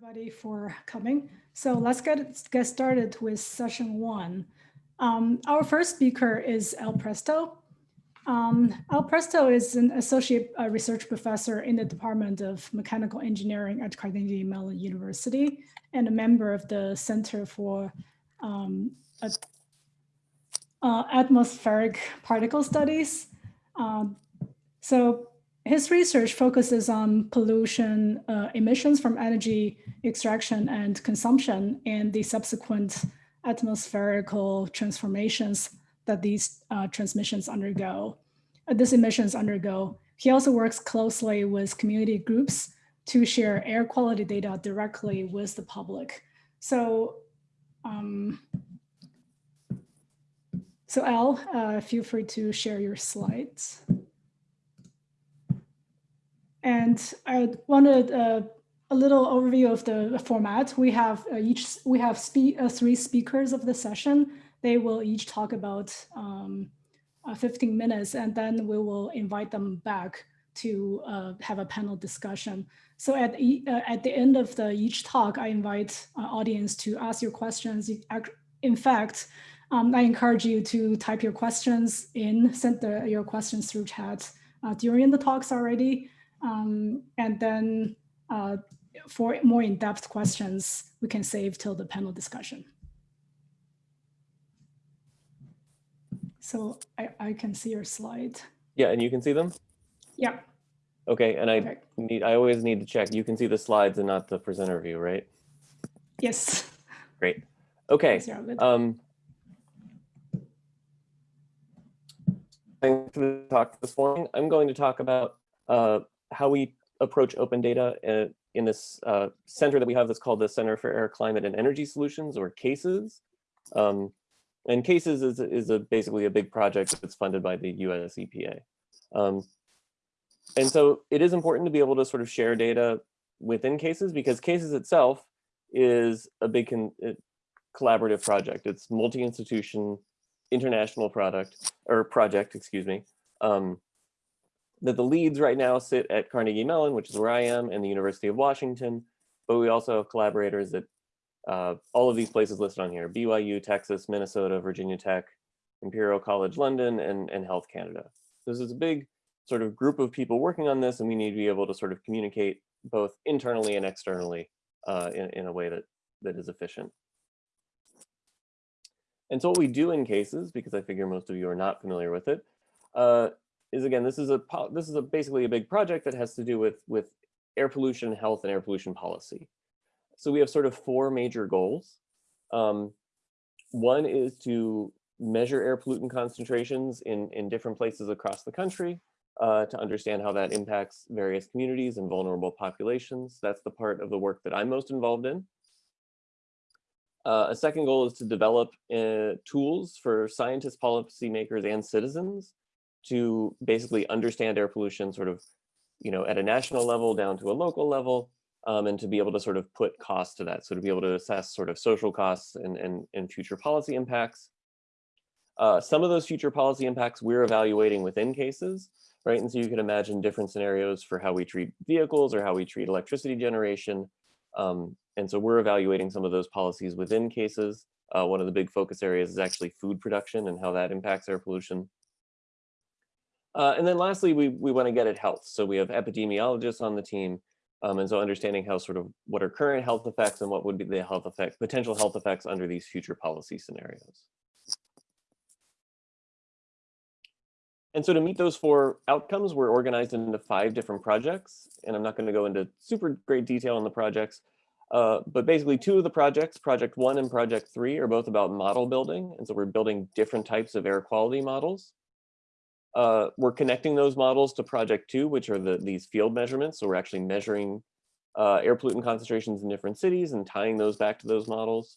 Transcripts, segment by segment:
everybody for coming. So let's get, get started with session one. Um, our first speaker is Al Presto. Um, Al Presto is an associate uh, research professor in the Department of Mechanical Engineering at Carnegie Mellon University and a member of the Center for um, uh, Atmospheric Particle Studies. Um, so his research focuses on pollution uh, emissions from energy extraction and consumption and the subsequent atmospherical transformations that these uh, transmissions undergo, uh, these emissions undergo. He also works closely with community groups to share air quality data directly with the public. So, um, so Al, uh, feel free to share your slides. And I wanted uh, a little overview of the format. We have uh, each we have spe uh, three speakers of the session. They will each talk about um, uh, 15 minutes, and then we will invite them back to uh, have a panel discussion. So at e uh, at the end of the each talk, I invite audience to ask your questions. In fact, um, I encourage you to type your questions in, send the, your questions through chat during the talks already. Um, and then uh, for more in-depth questions, we can save till the panel discussion. So I, I can see your slide. Yeah, and you can see them? Yeah. Okay, and I need I always need to check. You can see the slides and not the presenter view, right? Yes. Great. Okay. Um, thanks for the talk this morning. I'm going to talk about uh, how we approach open data in, this uh, center that we have that's called the Center for Air, Climate, and Energy Solutions, or CACES. Um, and CACES is, is a, basically a big project that's funded by the US EPA. Um, and so it is important to be able to sort of share data within CACES because CACES itself is a big uh, collaborative project. It's multi-institution international product or project, excuse me. Um, that the leads right now sit at Carnegie Mellon, which is where I am, and the University of Washington, but we also have collaborators at uh, all of these places listed on here, BYU, Texas, Minnesota, Virginia Tech, Imperial College London, and, and Health Canada. This is a big sort of group of people working on this, and we need to be able to sort of communicate both internally and externally uh, in, in a way that, that is efficient. And so what we do in cases, because I figure most of you are not familiar with it, uh, is again, this is a this is a basically a big project that has to do with with air pollution, health, and air pollution policy. So we have sort of four major goals. Um, one is to measure air pollutant concentrations in, in different places across the country uh, to understand how that impacts various communities and vulnerable populations. That's the part of the work that I'm most involved in. Uh, a second goal is to develop uh, tools for scientists, policymakers, and citizens to basically understand air pollution sort of, you know, at a national level down to a local level, um, and to be able to sort of put costs to that. So to be able to assess sort of social costs and, and, and future policy impacts. Uh, some of those future policy impacts we're evaluating within cases, right? And so you can imagine different scenarios for how we treat vehicles or how we treat electricity generation. Um, and so we're evaluating some of those policies within cases. Uh, one of the big focus areas is actually food production and how that impacts air pollution. Uh, and then lastly, we, we want to get at health. So we have epidemiologists on the team. Um, and so understanding how sort of what are current health effects and what would be the health effects, potential health effects under these future policy scenarios. And so to meet those four outcomes, we're organized into five different projects. And I'm not going to go into super great detail on the projects. Uh, but basically two of the projects, project one and project three, are both about model building. And so we're building different types of air quality models. Uh, we're connecting those models to project two, which are the, these field measurements. So we're actually measuring uh, air pollutant concentrations in different cities and tying those back to those models.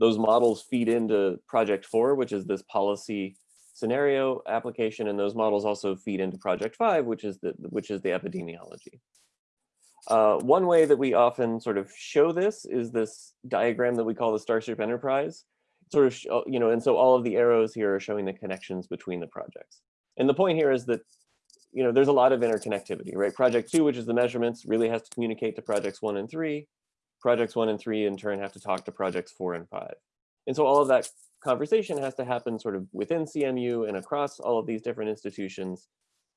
Those models feed into project four, which is this policy scenario application. And those models also feed into project five, which is the, which is the epidemiology. Uh, one way that we often sort of show this is this diagram that we call the Starship Enterprise sort of, uh, you know, and so all of the arrows here are showing the connections between the projects. And the point here is that, you know, there's a lot of interconnectivity, right? Project two, which is the measurements, really has to communicate to projects one and three. Projects one and three in turn have to talk to projects four and five. And so all of that conversation has to happen sort of within CMU and across all of these different institutions.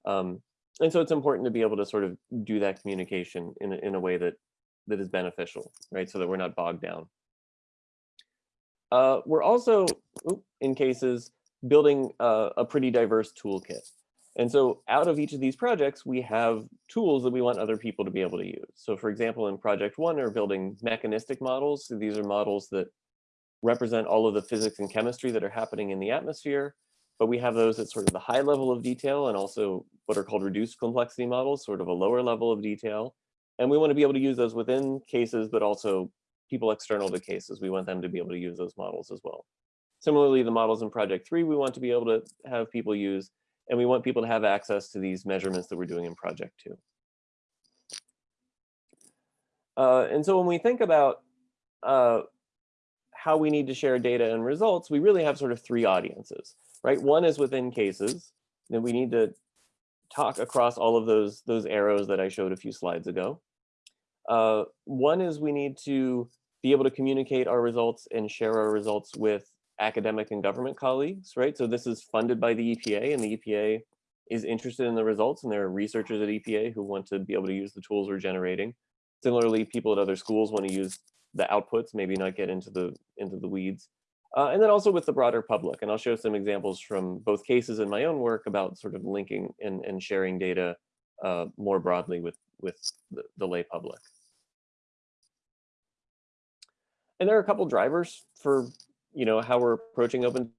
Um, and so it's important to be able to sort of do that communication in in a way that that is beneficial, right? So that we're not bogged down. Uh, we're also, in cases, building a, a pretty diverse toolkit. And so out of each of these projects, we have tools that we want other people to be able to use. So for example, in project one, we're building mechanistic models. So these are models that represent all of the physics and chemistry that are happening in the atmosphere. But we have those at sort of the high level of detail and also what are called reduced complexity models, sort of a lower level of detail. And we want to be able to use those within cases, but also people external to cases. We want them to be able to use those models as well. Similarly, the models in project three, we want to be able to have people use and we want people to have access to these measurements that we're doing in project two. Uh, and so when we think about uh, how we need to share data and results, we really have sort of three audiences, right? One is within cases, and we need to talk across all of those, those arrows that I showed a few slides ago. Uh, one is we need to be able to communicate our results and share our results with academic and government colleagues, right? So this is funded by the EPA and the EPA is interested in the results and there are researchers at EPA who want to be able to use the tools we're generating. Similarly, people at other schools want to use the outputs, maybe not get into the into the weeds. Uh, and then also with the broader public. And I'll show some examples from both cases in my own work about sort of linking and, and sharing data uh, more broadly with, with the, the lay public. And there are a couple drivers for you know, how we're approaching open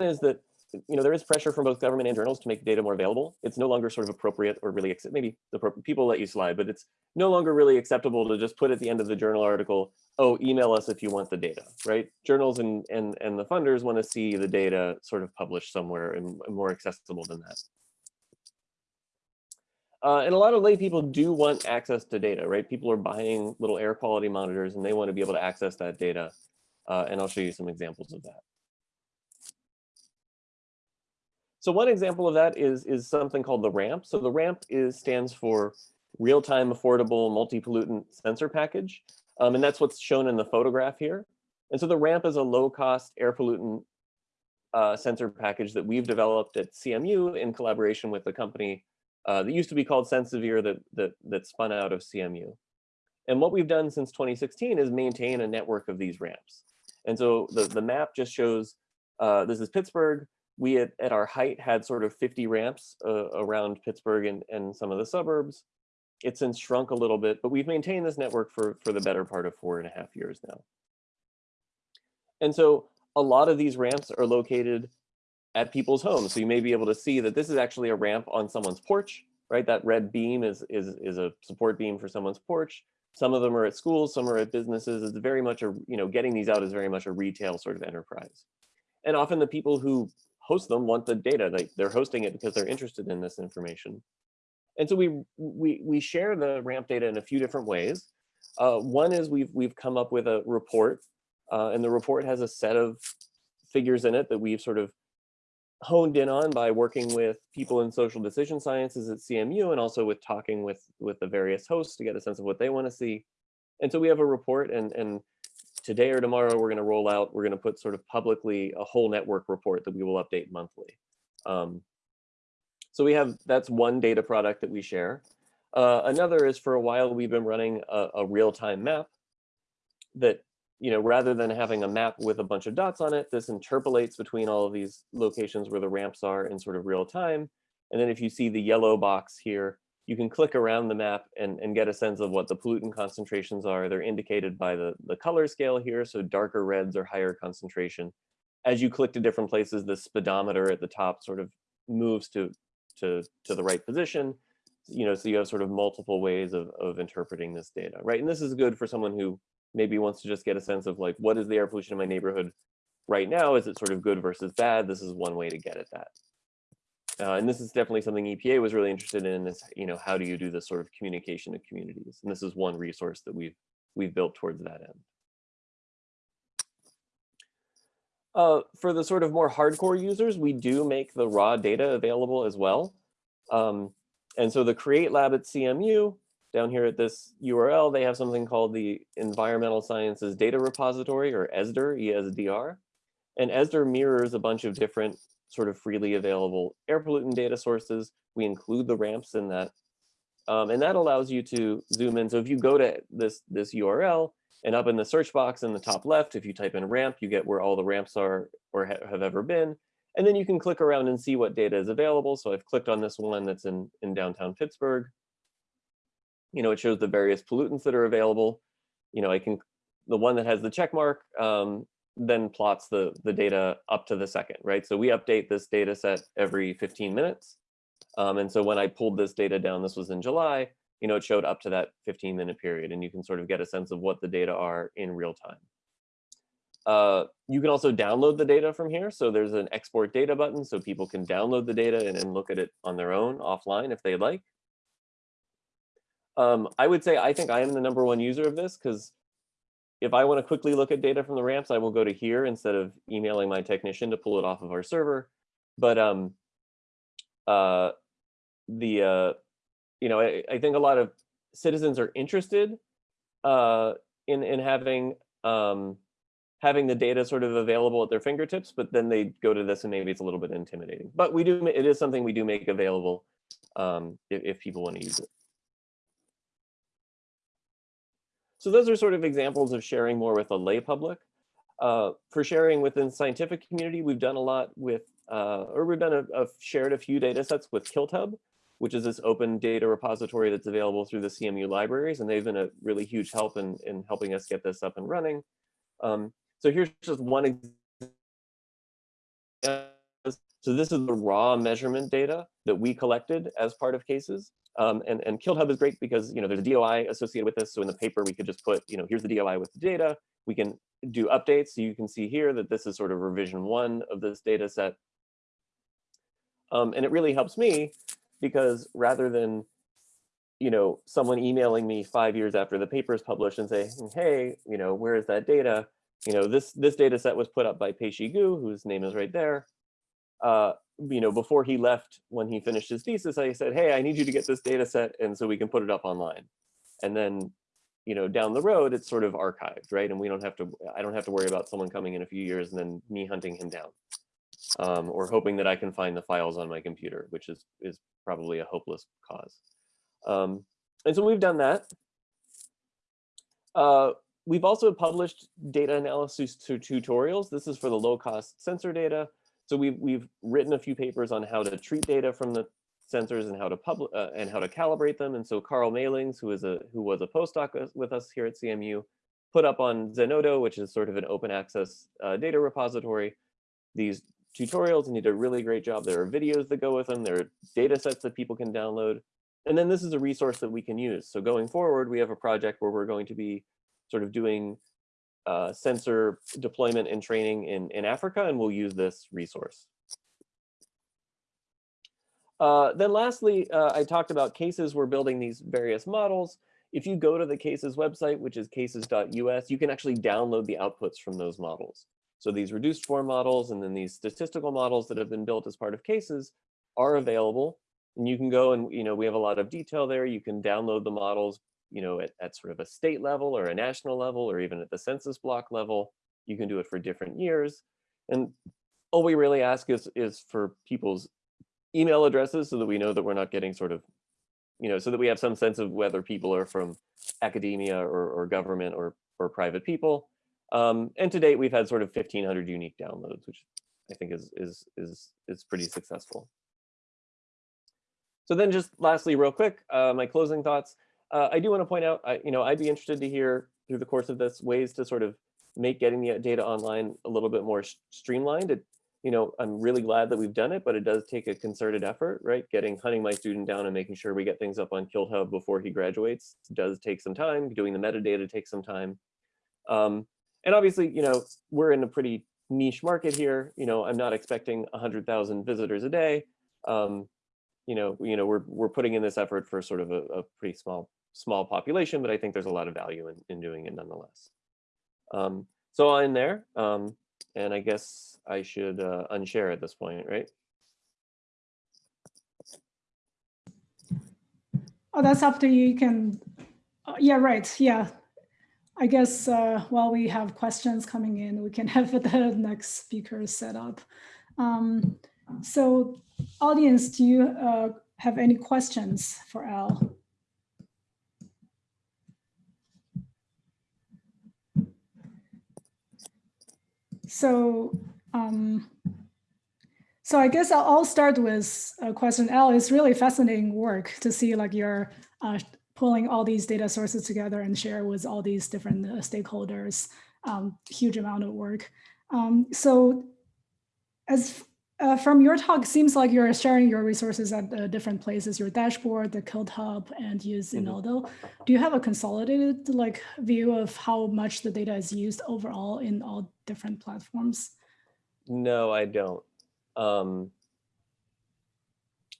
is that you know there is pressure from both government and journals to make data more available. It's no longer sort of appropriate or really maybe the people let you slide, but it's no longer really acceptable to just put at the end of the journal article, oh, email us if you want the data, right? Journals and and and the funders want to see the data sort of published somewhere and more accessible than that. Uh, and a lot of lay people do want access to data, right? People are buying little air quality monitors and they want to be able to access that data. Uh, and I'll show you some examples of that. So one example of that is, is something called the RAMP. So the RAMP is stands for Real-Time Affordable Multi-Pollutant Sensor Package. Um, and that's what's shown in the photograph here. And so the RAMP is a low-cost air pollutant uh, sensor package that we've developed at CMU in collaboration with the company uh, that used to be called SenSevere that, that, that spun out of CMU. And what we've done since 2016 is maintain a network of these ramps. And so the, the map just shows, uh, this is Pittsburgh. We at, at our height had sort of 50 ramps uh, around Pittsburgh and, and some of the suburbs. It's since shrunk a little bit, but we've maintained this network for, for the better part of four and a half years now. And so a lot of these ramps are located at people's homes. So you may be able to see that this is actually a ramp on someone's porch, right? That red beam is, is, is a support beam for someone's porch. Some of them are at schools, some are at businesses. It's very much a, you know, getting these out is very much a retail sort of enterprise. And often the people who host them want the data. They, they're hosting it because they're interested in this information. And so we, we, we share the ramp data in a few different ways. Uh, one is we've, we've come up with a report uh, and the report has a set of figures in it that we've sort of honed in on by working with people in social decision sciences at CMU and also with talking with with the various hosts to get a sense of what they want to see. And so we have a report and and today or tomorrow we're going to roll out, we're going to put sort of publicly a whole network report that we will update monthly. Um, so we have, that's one data product that we share. Uh, another is for a while we've been running a, a real-time map that you know, rather than having a map with a bunch of dots on it, this interpolates between all of these locations where the ramps are in sort of real time. And then if you see the yellow box here, you can click around the map and, and get a sense of what the pollutant concentrations are. They're indicated by the, the color scale here. So darker reds are higher concentration. As you click to different places, the speedometer at the top sort of moves to, to, to the right position. You know, so you have sort of multiple ways of, of interpreting this data, right? And this is good for someone who maybe wants to just get a sense of like, what is the air pollution in my neighborhood right now? Is it sort of good versus bad? This is one way to get at that. Uh, and this is definitely something EPA was really interested in is, you know, how do you do this sort of communication to communities? And this is one resource that we've we've built towards that end. Uh, for the sort of more hardcore users, we do make the raw data available as well. Um, and so the Create Lab at CMU, down here at this URL, they have something called the Environmental Sciences Data Repository, or ESDR, ESDR. And ESDR mirrors a bunch of different sort of freely available air pollutant data sources. We include the ramps in that. Um, and that allows you to zoom in. So if you go to this, this URL, and up in the search box in the top left, if you type in ramp, you get where all the ramps are or ha have ever been. And then you can click around and see what data is available. So I've clicked on this one that's in, in downtown Pittsburgh. You know, it shows the various pollutants that are available. You know, I can, the one that has the check mark um, then plots the, the data up to the second, right? So we update this data set every 15 minutes. Um, and so when I pulled this data down, this was in July, you know, it showed up to that 15 minute period and you can sort of get a sense of what the data are in real time. Uh, you can also download the data from here. So there's an export data button so people can download the data and, and look at it on their own offline if they like. Um, I would say I think I am the number one user of this because if I want to quickly look at data from the ramps, I will go to here instead of emailing my technician to pull it off of our server. But um, uh, the uh, you know, I, I, think a lot of citizens are interested uh, in in having um, having the data sort of available at their fingertips, but then they go to this and maybe it's a little bit intimidating. But we do it is something we do make available um, if, if people want to use it. So those are sort of examples of sharing more with a lay public. Uh, for sharing within scientific community, we've done a lot with, uh, or we've done a, a shared a few data sets with KiltHub, which is this open data repository that's available through the CMU libraries. And they've been a really huge help in, in helping us get this up and running. Um, so here's just one example. So this is the raw measurement data that we collected as part of cases. Um, and, and KiltHub is great because, you know, there's a DOI associated with this. So in the paper, we could just put, you know, here's the DOI with the data. We can do updates. So you can see here that this is sort of revision one of this data set. Um, and it really helps me because rather than you know someone emailing me five years after the paper is published and say hey you know where is that data you know this this data set was put up by Peishi Gu whose name is right there uh, you know before he left when he finished his thesis I said hey I need you to get this data set and so we can put it up online and then you know down the road it's sort of archived right and we don't have to I don't have to worry about someone coming in a few years and then me hunting him down um, or hoping that I can find the files on my computer, which is, is probably a hopeless cause. Um, and so we've done that. Uh, we've also published data analysis to tutorials. This is for the low cost sensor data. So we've, we've written a few papers on how to treat data from the sensors and how to public uh, and how to calibrate them. And so Carl Malings, who is a who was a postdoc with us here at CMU, put up on Zenodo, which is sort of an open access uh, data repository, these tutorials and he did a really great job. There are videos that go with them. There are data sets that people can download. And then this is a resource that we can use. So going forward, we have a project where we're going to be sort of doing uh, sensor deployment and training in, in Africa, and we'll use this resource. Uh, then lastly, uh, I talked about cases. We're building these various models. If you go to the cases website, which is caces.us, you can actually download the outputs from those models. So these reduced form models and then these statistical models that have been built as part of cases are available. And you can go and, you know, we have a lot of detail there. You can download the models, you know, at, at sort of a state level or a national level, or even at the census block level. You can do it for different years. And all we really ask is, is for people's email addresses so that we know that we're not getting sort of, you know, so that we have some sense of whether people are from academia or, or government or, or private people. Um, and to date, we've had sort of 1,500 unique downloads, which I think is is is is pretty successful. So then, just lastly, real quick, uh, my closing thoughts. Uh, I do want to point out, I, you know, I'd be interested to hear through the course of this ways to sort of make getting the data online a little bit more streamlined. It, you know, I'm really glad that we've done it, but it does take a concerted effort, right? Getting hunting my student down and making sure we get things up on KiltHub before he graduates does take some time. Doing the metadata takes some time. Um, and obviously, you know, we're in a pretty niche market here. You know, I'm not expecting 100,000 visitors a day. Um, you know, you know, we're we're putting in this effort for sort of a, a pretty small small population, but I think there's a lot of value in, in doing it nonetheless. Um, so in there, um, and I guess I should uh, unshare at this point, right? Oh, that's up to you. You can, uh, yeah, right. Yeah. I guess uh, while we have questions coming in, we can have the next speaker set up. Um, so audience, do you uh, have any questions for Al? So, um, so I guess I'll, I'll, start with a question. Al, it's really fascinating work to see like you're uh, pulling all these data sources together and share with all these different uh, stakeholders, um, huge amount of work. Um, so as uh, from your talk, seems like you're sharing your resources at uh, different places, your dashboard, the Code Hub, and use. Zenodo. Mm -hmm. Do you have a consolidated like view of how much the data is used overall in all different platforms? No, I don't. Um,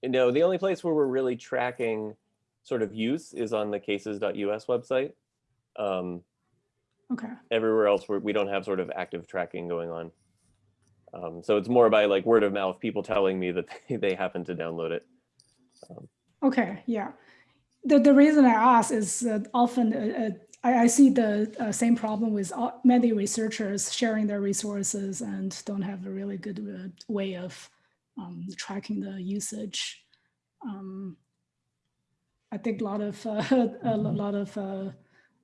no, the only place where we're really tracking sort of use is on the caces.us website. Um, okay. Everywhere else, we're, we don't have sort of active tracking going on. Um, so it's more by like word of mouth, people telling me that they, they happen to download it. Um, okay, yeah. The, the reason I ask is that often uh, uh I, I, see the uh, same problem with many researchers sharing their resources and don't have a really good uh, way of um, tracking the usage. Um, I think a lot of uh, a lot of uh,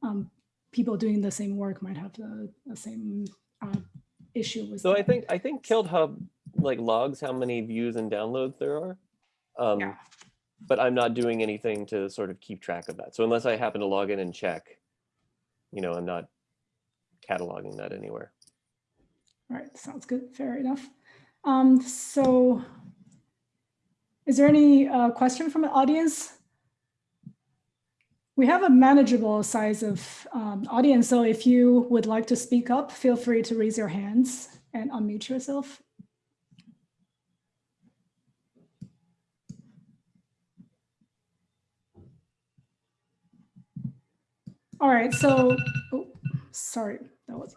um, people doing the same work might have the, the same issue with so that. i think i think KiltHub like logs how many views and downloads there are um yeah. but i'm not doing anything to sort of keep track of that so unless i happen to log in and check you know i'm not cataloging that anywhere. All right sounds good fair enough. Um so is there any uh, question from the audience? We have a manageable size of um, audience, so if you would like to speak up, feel free to raise your hands and unmute yourself. All right, so, oh, sorry, that was,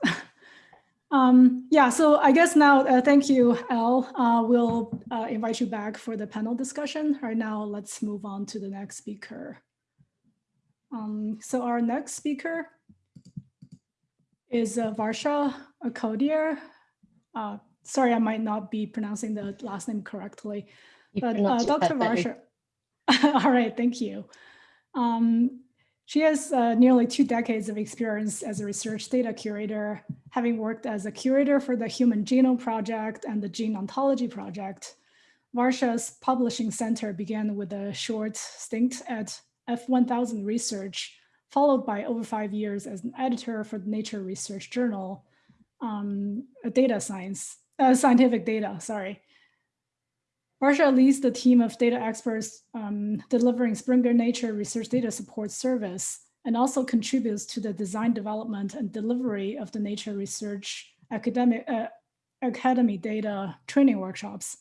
um, yeah, so I guess now, uh, thank you, Al. Uh, we'll uh, invite you back for the panel discussion. Right now, let's move on to the next speaker. Um, so our next speaker is uh, Varsha Khodiyar. Uh, sorry, I might not be pronouncing the last name correctly, you but uh, Dr. Varsha. All right, thank you. Um, she has uh, nearly two decades of experience as a research data curator, having worked as a curator for the Human Genome Project and the Gene Ontology Project. Varsha's publishing center began with a short stint at F1000 research, followed by over five years as an editor for the Nature Research Journal, um, data science, uh, scientific data, sorry. Varsha leads the team of data experts um, delivering Springer Nature Research Data Support Service and also contributes to the design development and delivery of the Nature Research Academic, uh, Academy data training workshops.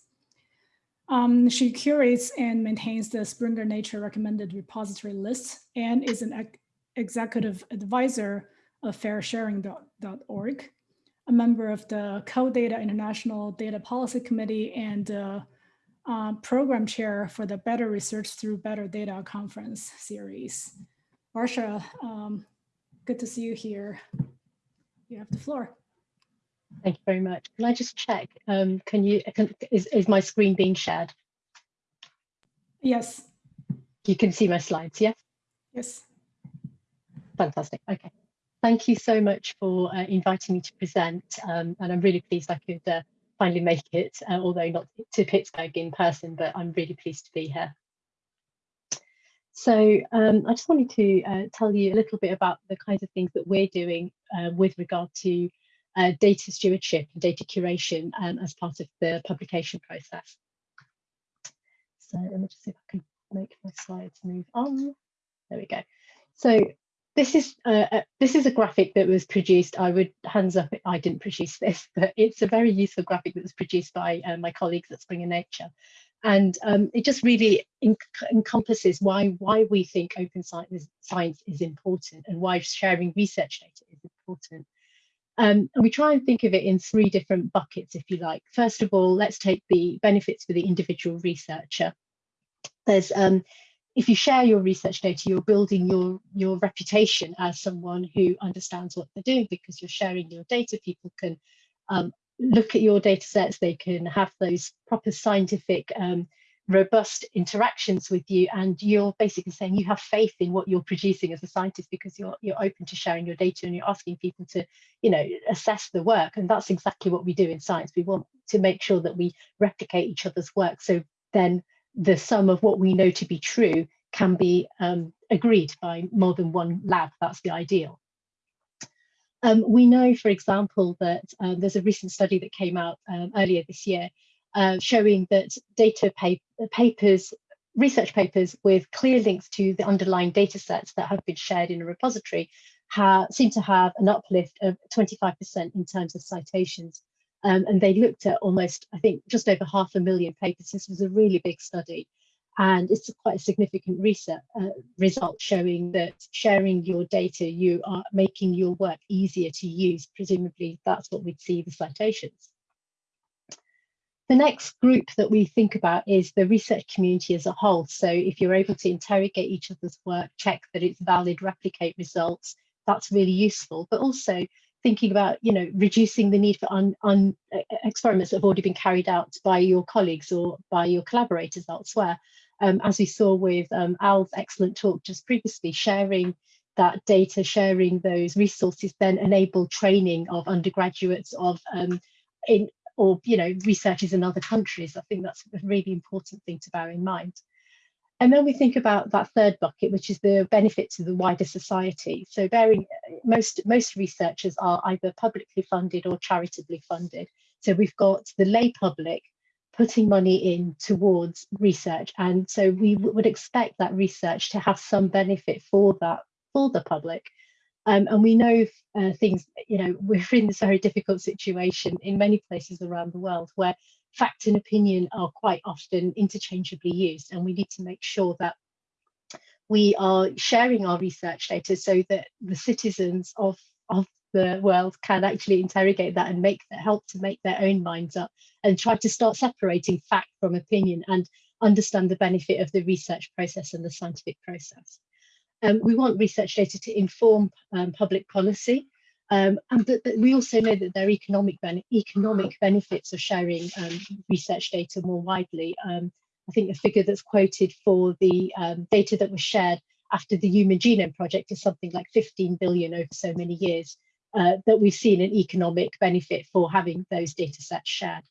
Um, she curates and maintains the Springer Nature recommended repository list and is an ex executive advisor of fairsharing.org, a member of the CODATA International Data Policy Committee and uh, uh, program chair for the Better Research Through Better Data conference series. Varsha, um, good to see you here. You have the floor. Thank you very much. Can I just check? Um, can you, can, is, is my screen being shared? Yes. You can see my slides, yes? Yes. Fantastic, okay. Thank you so much for uh, inviting me to present. Um, and I'm really pleased I could uh, finally make it, uh, although not to Pittsburgh in person, but I'm really pleased to be here. So um, I just wanted to uh, tell you a little bit about the kinds of things that we're doing uh, with regard to uh, data stewardship and data curation um, as part of the publication process. So let me just see if I can make my slides move on. There we go. So this is uh, uh, this is a graphic that was produced. I would hands up. I didn't produce this, but it's a very useful graphic that was produced by uh, my colleagues at Springer Nature, and um, it just really encompasses why why we think open science, science is important and why sharing research data is important. Um, and we try and think of it in three different buckets, if you like. First of all, let's take the benefits for the individual researcher. There's um, if you share your research data, you're building your, your reputation as someone who understands what they're doing because you're sharing your data. People can um, look at your data sets, they can have those proper scientific, um, robust interactions with you, and you're basically saying you have faith in what you're producing as a scientist because you're, you're open to sharing your data and you're asking people to, you know, assess the work. And that's exactly what we do in science. We want to make sure that we replicate each other's work. So then the sum of what we know to be true can be um, agreed by more than one lab. That's the ideal. Um, we know, for example, that uh, there's a recent study that came out um, earlier this year uh, showing that data papers, research papers with clear links to the underlying data sets that have been shared in a repository seem to have an uplift of 25% in terms of citations um, and they looked at almost, I think, just over half a million papers. This was a really big study. And it's quite a significant research, uh, result showing that sharing your data, you are making your work easier to use. Presumably, that's what we'd see the citations. The next group that we think about is the research community as a whole. So if you're able to interrogate each other's work, check that it's valid, replicate results, that's really useful. But also thinking about, you know, reducing the need for un, un, experiments that have already been carried out by your colleagues or by your collaborators elsewhere. Um, as we saw with um, Al's excellent talk just previously, sharing that data, sharing those resources then enable training of undergraduates of um, in or you know researchers in other countries. I think that's a really important thing to bear in mind. And then we think about that third bucket, which is the benefit to the wider society. So bearing, most, most researchers are either publicly funded or charitably funded. So we've got the lay public putting money in towards research. And so we would expect that research to have some benefit for that, for the public. Um, and we know uh, things, you know, we're in this very difficult situation in many places around the world where fact and opinion are quite often interchangeably used and we need to make sure that we are sharing our research data so that the citizens of, of the world can actually interrogate that and make that help to make their own minds up and try to start separating fact from opinion and understand the benefit of the research process and the scientific process. Um, we want research data to inform um, public policy um, and we also know that there are economic, ben economic benefits of sharing um, research data more widely. Um, I think the figure that's quoted for the um, data that was shared after the Human Genome Project is something like 15 billion over so many years, uh, that we've seen an economic benefit for having those data sets shared.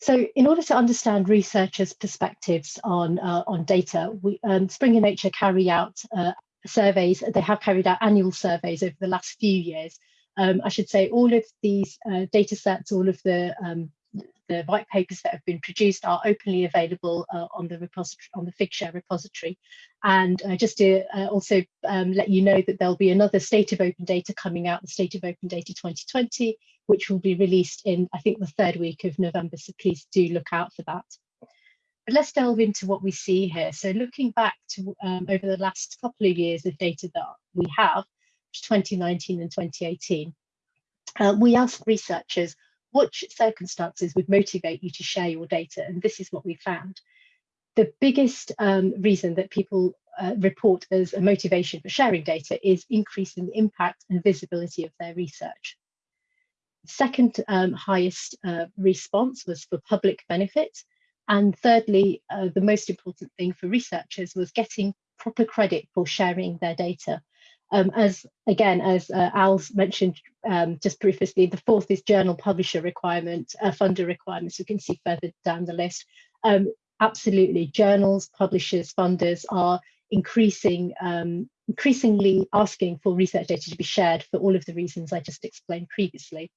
So in order to understand researchers' perspectives on, uh, on data, we, um, Springer Nature carry out uh, surveys, they have carried out annual surveys over the last few years. Um, I should say all of these uh, data sets, all of the um, the white papers that have been produced are openly available uh, on the repository on the Figshare repository. And uh, just to uh, also um, let you know that there'll be another State of Open Data coming out, the State of Open Data 2020, which will be released in, I think, the third week of November. So please do look out for that. But let's delve into what we see here. So looking back to um, over the last couple of years of data that we have, 2019 and 2018, uh, we asked researchers what circumstances would motivate you to share your data, and this is what we found. The biggest um, reason that people uh, report as a motivation for sharing data is increasing the impact and visibility of their research. Second um, highest uh, response was for public benefit, and thirdly, uh, the most important thing for researchers was getting proper credit for sharing their data. Um, as again, as uh, Al mentioned um, just previously, the fourth is journal publisher requirement, uh, funder requirements. You can see further down the list. Um, absolutely, journals, publishers, funders are increasing, um, increasingly asking for research data to be shared for all of the reasons I just explained previously.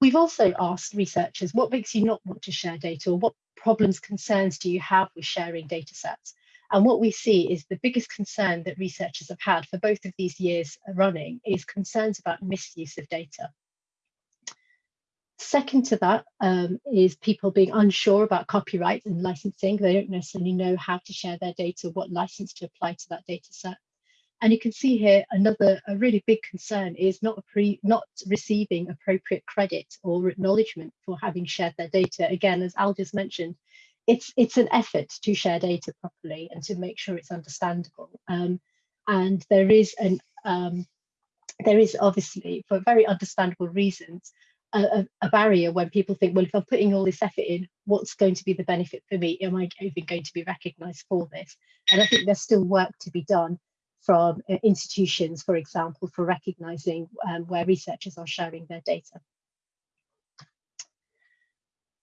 We've also asked researchers, what makes you not want to share data or what problems, concerns do you have with sharing data sets? And what we see is the biggest concern that researchers have had for both of these years running is concerns about misuse of data. Second to that um, is people being unsure about copyright and licensing. They don't necessarily know how to share their data, what license to apply to that data set. And you can see here another a really big concern is not pre, not receiving appropriate credit or acknowledgement for having shared their data. Again, as Al just mentioned, it's it's an effort to share data properly and to make sure it's understandable. Um, and there is an um, there is obviously, for very understandable reasons, a, a, barrier when people think, well, if I'm putting all this effort in, what's going to be the benefit for me? Am I even going to be recognised for this? And I think there's still work to be done from uh, institutions, for example, for recognising um, where researchers are sharing their data.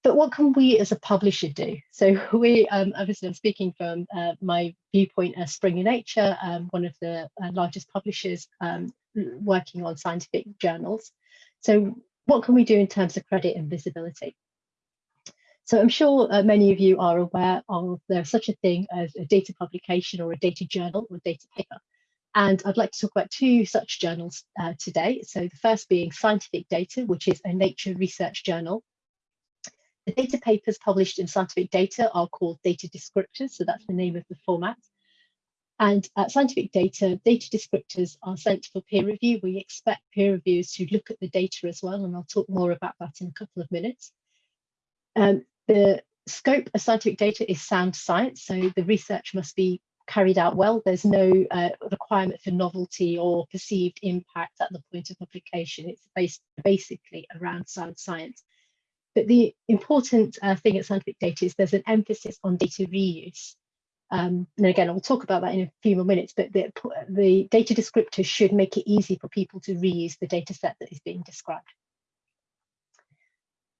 But what can we as a publisher do? So we, um, obviously I'm speaking from uh, my viewpoint as Springer Nature, um, one of the uh, largest publishers um, working on scientific journals. So what can we do in terms of credit and visibility? So I'm sure uh, many of you are aware of there's such a thing as a data publication or a data journal or data paper. And I'd like to talk about two such journals uh, today. So the first being Scientific Data, which is a Nature research journal. The data papers published in Scientific Data are called data descriptors. So that's the name of the format. And uh, scientific data, data descriptors are sent for peer review. We expect peer reviewers to look at the data as well, and I'll talk more about that in a couple of minutes. Um, the scope of scientific data is sound science, so the research must be carried out well. There's no uh, requirement for novelty or perceived impact at the point of publication. It's based basically around sound science. But the important uh, thing at scientific data is there's an emphasis on data reuse. Um, and again, I'll talk about that in a few more minutes, but the, the data descriptors should make it easy for people to reuse the data set that is being described.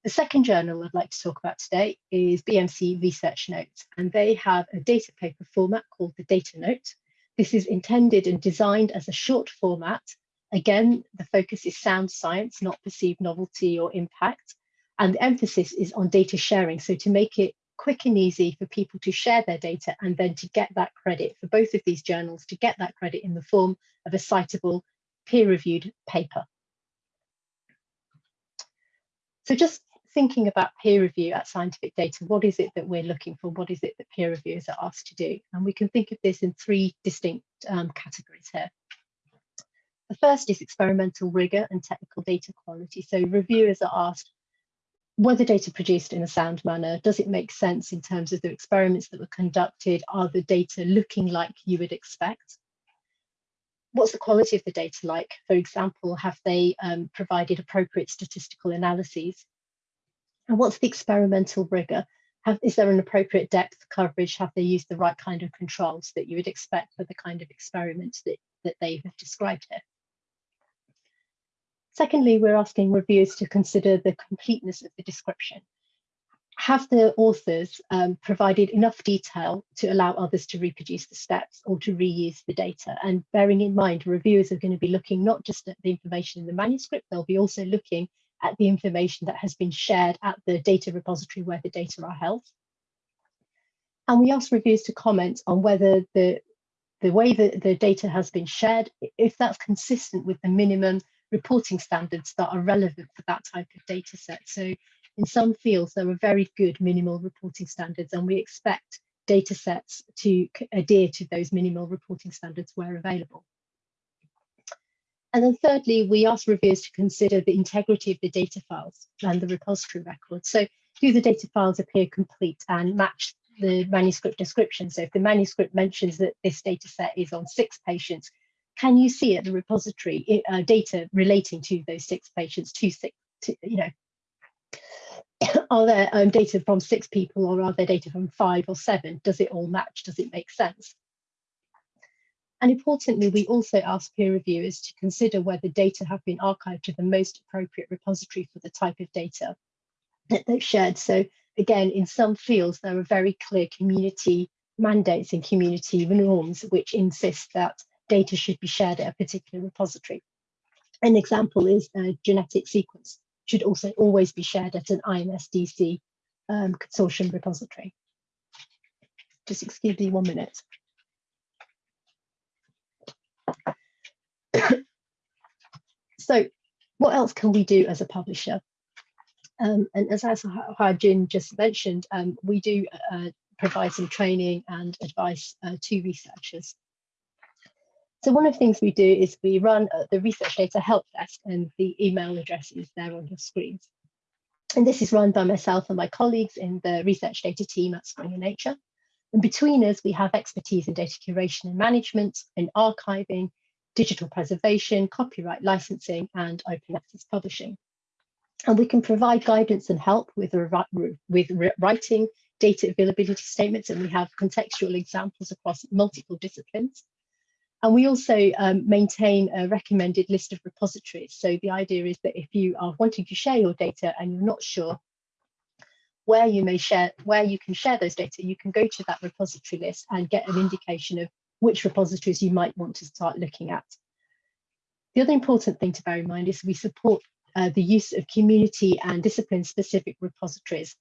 The second journal I'd like to talk about today is BMC Research Notes, and they have a data paper format called the Data Note. This is intended and designed as a short format. Again, the focus is sound science, not perceived novelty or impact. And the emphasis is on data sharing. So to make it quick and easy for people to share their data and then to get that credit for both of these journals to get that credit in the form of a citable peer-reviewed paper. So just thinking about peer review at scientific data, what is it that we're looking for? What is it that peer reviewers are asked to do? And we can think of this in three distinct um, categories here. The first is experimental rigor and technical data quality. So reviewers are asked, were the data produced in a sound manner? Does it make sense in terms of the experiments that were conducted? Are the data looking like you would expect? What's the quality of the data like? For example, have they um, provided appropriate statistical analyses? And what's the experimental rigor? Have, is there an appropriate depth coverage? Have they used the right kind of controls that you would expect for the kind of experiments that, that they have described here? Secondly, we're asking reviewers to consider the completeness of the description. Have the authors um, provided enough detail to allow others to reproduce the steps or to reuse the data? And bearing in mind, reviewers are going to be looking not just at the information in the manuscript, they'll be also looking at the information that has been shared at the data repository where the data are held. And we ask reviewers to comment on whether the, the way that the data has been shared, if that's consistent with the minimum reporting standards that are relevant for that type of data set. So in some fields, there are very good minimal reporting standards, and we expect data sets to adhere to those minimal reporting standards where available. And then thirdly, we ask reviewers to consider the integrity of the data files and the repository records. So do the data files appear complete and match the manuscript description? So if the manuscript mentions that this data set is on six patients, can you see at the repository uh, data relating to those six patients, to six, to, you know, are there um, data from six people or are there data from five or seven? Does it all match? Does it make sense? And importantly, we also ask peer reviewers to consider whether data have been archived to the most appropriate repository for the type of data that they've shared. So again, in some fields, there are very clear community mandates and community norms which insist that data should be shared at a particular repository. An example is a genetic sequence should also always be shared at an INSDC um, consortium repository. Just excuse me one minute. so what else can we do as a publisher? Um, and as Jin just mentioned, um, we do uh, provide some training and advice uh, to researchers. So one of the things we do is we run uh, the research data help desk and the email address is there on your screens. And this is run by myself and my colleagues in the research data team at Springer Nature. And between us, we have expertise in data curation and management, in archiving, digital preservation, copyright licensing, and open access publishing. And we can provide guidance and help with, with writing data availability statements, and we have contextual examples across multiple disciplines. And we also um, maintain a recommended list of repositories. So the idea is that if you are wanting to share your data and you're not sure where you may share, where you can share those data, you can go to that repository list and get an indication of which repositories you might want to start looking at. The other important thing to bear in mind is we support uh, the use of community and discipline specific repositories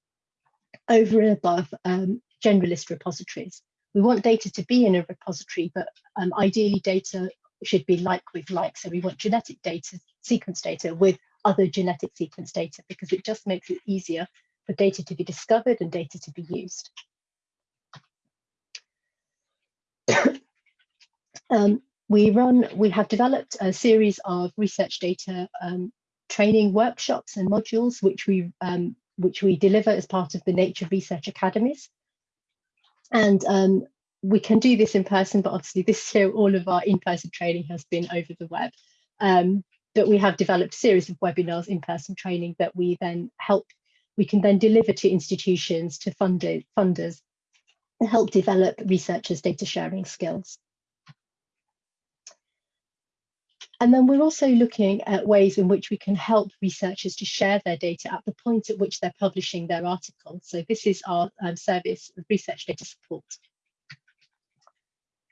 over and above um, generalist repositories. We want data to be in a repository, but um, ideally data should be like with like. So we want genetic data, sequence data with other genetic sequence data because it just makes it easier for data to be discovered and data to be used. Um, we run, we have developed a series of research data um, training workshops and modules, which we um, which we deliver as part of the Nature Research Academies. And um, we can do this in person, but obviously this year all of our in-person training has been over the web. Um, but we have developed a series of webinars, in-person training that we then help, we can then deliver to institutions, to funded, funders, and help develop researchers' data sharing skills. And then we're also looking at ways in which we can help researchers to share their data at the point at which they're publishing their article. So this is our um, service, of research data support.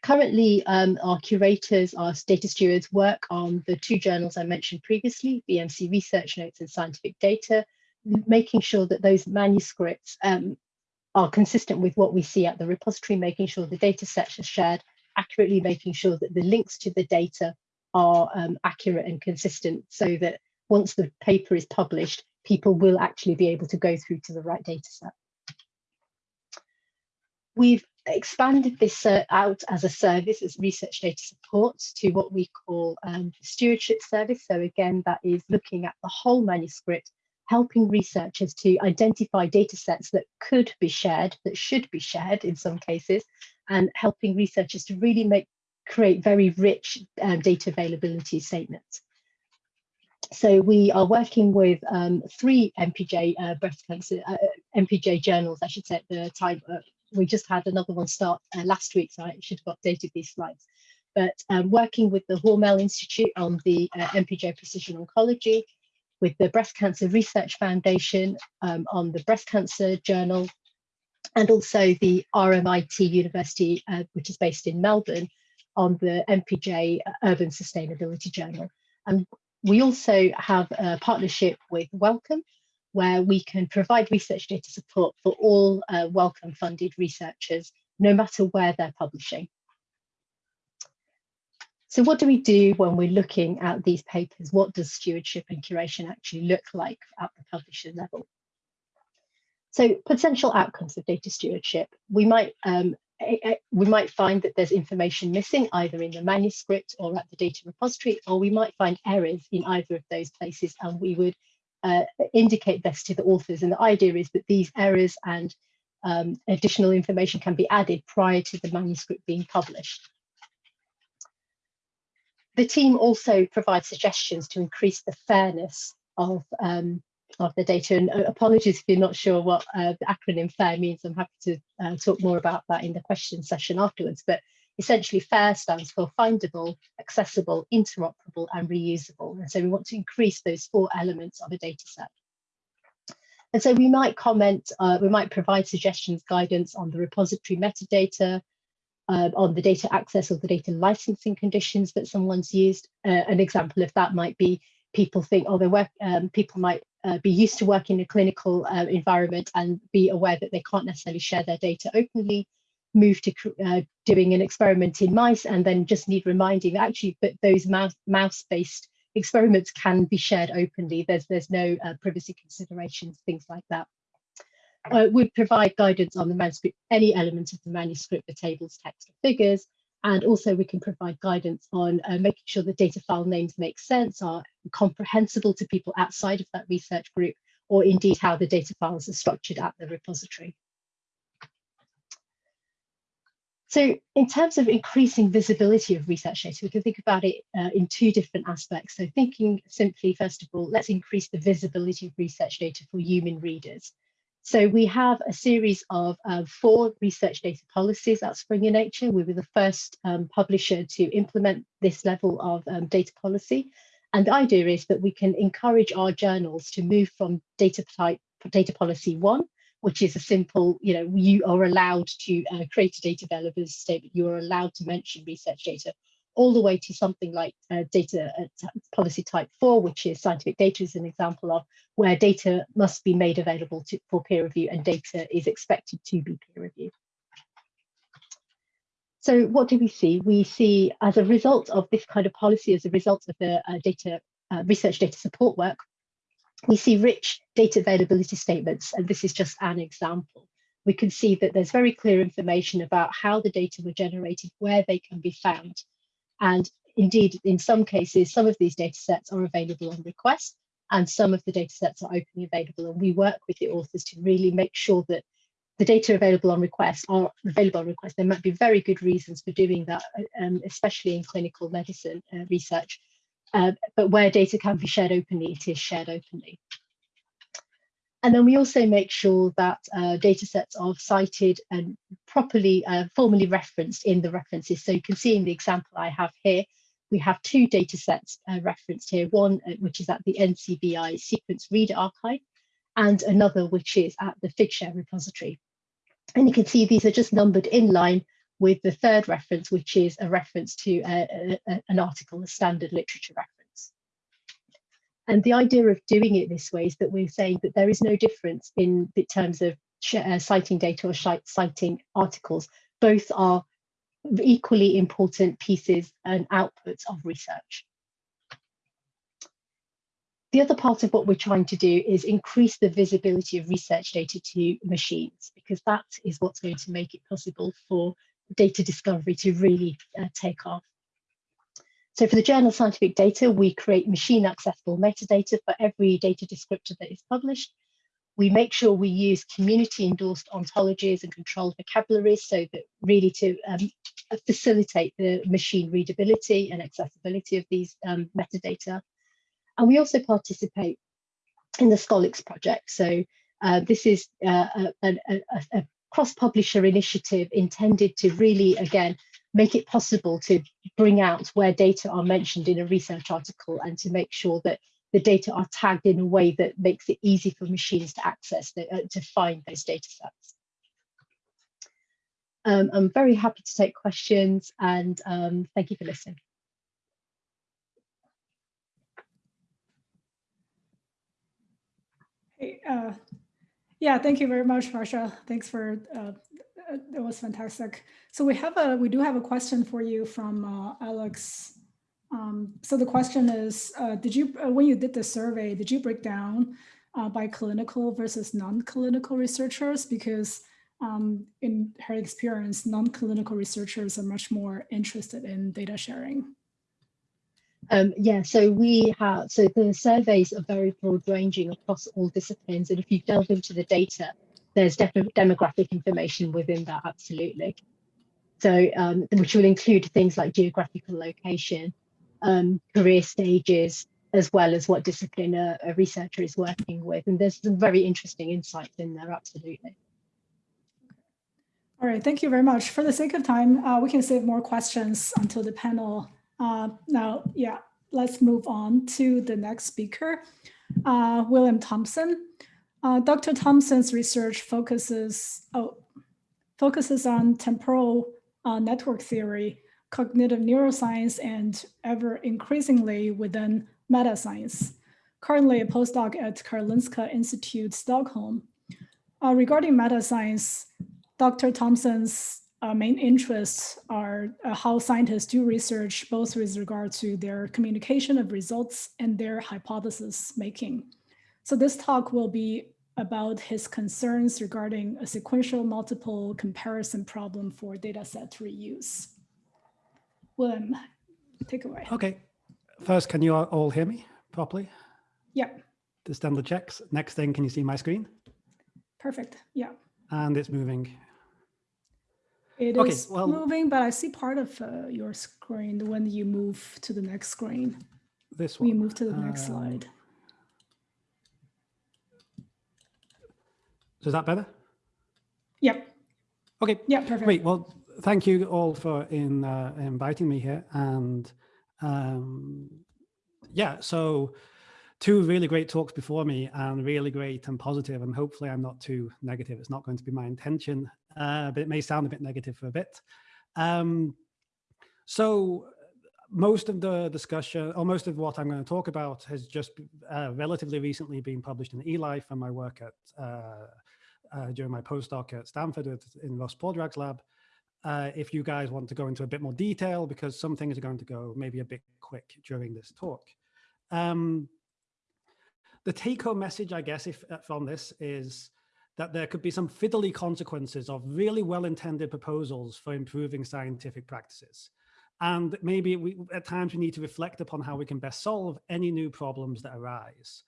Currently, um, our curators, our data stewards work on the two journals I mentioned previously, BMC Research Notes and Scientific Data, making sure that those manuscripts um, are consistent with what we see at the repository, making sure the data sets are shared accurately, making sure that the links to the data are um, accurate and consistent so that once the paper is published, people will actually be able to go through to the right data set. We've expanded this uh, out as a service, as research data support, to what we call um, stewardship service. So again, that is looking at the whole manuscript, helping researchers to identify data sets that could be shared, that should be shared in some cases, and helping researchers to really make create very rich um, data availability statements. So we are working with um, three npj uh, breast cancer, uh, npj journals, I should say at the time. Uh, we just had another one start uh, last week, so I should have updated these slides. But um, working with the Hormel Institute on the uh, npj Precision Oncology, with the Breast Cancer Research Foundation um, on the Breast Cancer Journal, and also the RMIT University, uh, which is based in Melbourne, on the npj Urban Sustainability Journal. And we also have a partnership with Wellcome, where we can provide research data support for all uh, Wellcome funded researchers, no matter where they're publishing. So what do we do when we're looking at these papers? What does stewardship and curation actually look like at the publisher level? So potential outcomes of data stewardship, we might um, we might find that there's information missing either in the manuscript or at the data repository, or we might find errors in either of those places and we would uh, indicate this to the authors. And the idea is that these errors and um, additional information can be added prior to the manuscript being published. The team also provides suggestions to increase the fairness of um, of the data. And uh, apologies if you're not sure what uh, the acronym FAIR means. I'm happy to uh, talk more about that in the question session afterwards. But essentially FAIR stands for findable, accessible, interoperable and reusable. And so we want to increase those four elements of a data set. And so we might comment, uh, we might provide suggestions, guidance on the repository metadata, uh, on the data access or the data licensing conditions that someone's used. Uh, an example of that might be people think, oh, they work, um, people might uh, be used to working in a clinical uh, environment and be aware that they can't necessarily share their data openly, move to uh, doing an experiment in mice and then just need reminding actually but those mouse-based experiments can be shared openly. There's, there's no uh, privacy considerations, things like that. Uh, we provide guidance on the manuscript, any element of the manuscript, the tables, text, or figures, And also we can provide guidance on uh, making sure the data file names make sense, are comprehensible to people outside of that research group, or indeed how the data files are structured at the repository. So in terms of increasing visibility of research data, we can think about it uh, in two different aspects. So thinking simply, first of all, let's increase the visibility of research data for human readers. So we have a series of uh, four research data policies at Springer Nature. We were the first um, publisher to implement this level of um, data policy. And the idea is that we can encourage our journals to move from data type data policy one which is a simple, you know, you are allowed to uh, create a data availability statement. You are allowed to mention research data all the way to something like uh, data uh, policy type four, which is scientific data is an example of where data must be made available to, for peer review and data is expected to be peer reviewed. So what do we see? We see as a result of this kind of policy, as a result of the uh, data uh, research data support work, we see rich data availability statements, and this is just an example. We can see that there's very clear information about how the data were generated, where they can be found. And indeed, in some cases, some of these data sets are available on request, and some of the data sets are openly available. And we work with the authors to really make sure that the data available on request are available on request. There might be very good reasons for doing that, um, especially in clinical medicine uh, research, uh, but where data can be shared openly, it is shared openly. And then we also make sure that uh, data sets are cited and properly, uh, formally referenced in the references. So you can see in the example I have here, we have two data sets uh, referenced here, one uh, which is at the NCBI Sequence Reader Archive, and another which is at the Figshare repository. And you can see these are just numbered in line with the third reference, which is a reference to a, a, an article, a standard literature reference. And the idea of doing it this way is that we're saying that there is no difference in, in terms of uh, citing data or citing articles. Both are equally important pieces and outputs of research. The other part of what we're trying to do is increase the visibility of research data to machines, because that is what's going to make it possible for data discovery to really uh, take off. So for the journal scientific data, we create machine accessible metadata for every data descriptor that is published. We make sure we use community endorsed ontologies and controlled vocabularies so that really to um, facilitate the machine readability and accessibility of these um, metadata. And we also participate in the Scholix project. So uh, this is uh, a, a, a, cross-publisher initiative intended to really, again, make it possible to bring out where data are mentioned in a research article and to make sure that the data are tagged in a way that makes it easy for machines to access, the, uh, to find those data sets. Um, I'm very happy to take questions and um, thank you for listening. Hey, uh, yeah, thank you very much, Varsha. Thanks for, uh, it was fantastic. So we have a, we do have a question for you from uh, Alex. Um, so the question is, uh, did you, uh, when you did the survey, did you break down uh, by clinical versus non-clinical researchers? Because um, in her experience, non-clinical researchers are much more interested in data sharing. Um, yeah, so we have, so the surveys are very broad ranging across all disciplines. And if you delve into the data, there's demographic information within that, absolutely. So, um, which will include things like geographical location, um, career stages, as well as what discipline a, a, researcher is working with. And there's some very interesting insights in there, absolutely. All right, thank you very much. For the sake of time, uh, we can save more questions until the panel uh, now, yeah, let's move on to the next speaker, uh, William Thompson. Uh, Dr. Thompson's research focuses, oh, focuses on temporal uh, network theory, cognitive neuroscience, and ever increasingly within meta science. Currently a postdoc at Karolinska Institute, Stockholm. Uh, regarding meta science, Dr. Thompson's uh, main interests are uh, how scientists do research, both with regard to their communication of results and their hypothesis making. So this talk will be about his concerns regarding a sequential multiple comparison problem for dataset reuse. William, take away. Okay. First, can you all hear me properly? Yeah, Just done the checks. Next thing, can you see my screen? perfect. Yeah, And it's moving. it is Okay, well- moving, but I see part of uh, your screen when you move to the next screen. This one. We move to the next Um, slide. Is that better? Yep. Okay. Yeah, perfect. Great. Well, thank you all for in uh, inviting me here. And um, yeah, so two really great talks before me and really great and positive, And hopefully I'm not too negative. It's not going to be my intention, uh, but it may sound a bit negative for a bit. Um, so most of the discussion or most of what I'm going to talk about has just uh, relatively recently been published in eLife and my work at uh, during my postdoc at Stanford in Russ Poldrack's lab. Uh, if you guys want to go into a bit more detail, because some things are going to go maybe a bit quick during this talk. Um, the take-home message, I guess, if uh, from this is that there could be some fiddly consequences of really well-intended proposals for improving scientific practices. And maybe we, at times we need to reflect upon how we can best solve any new problems that arise.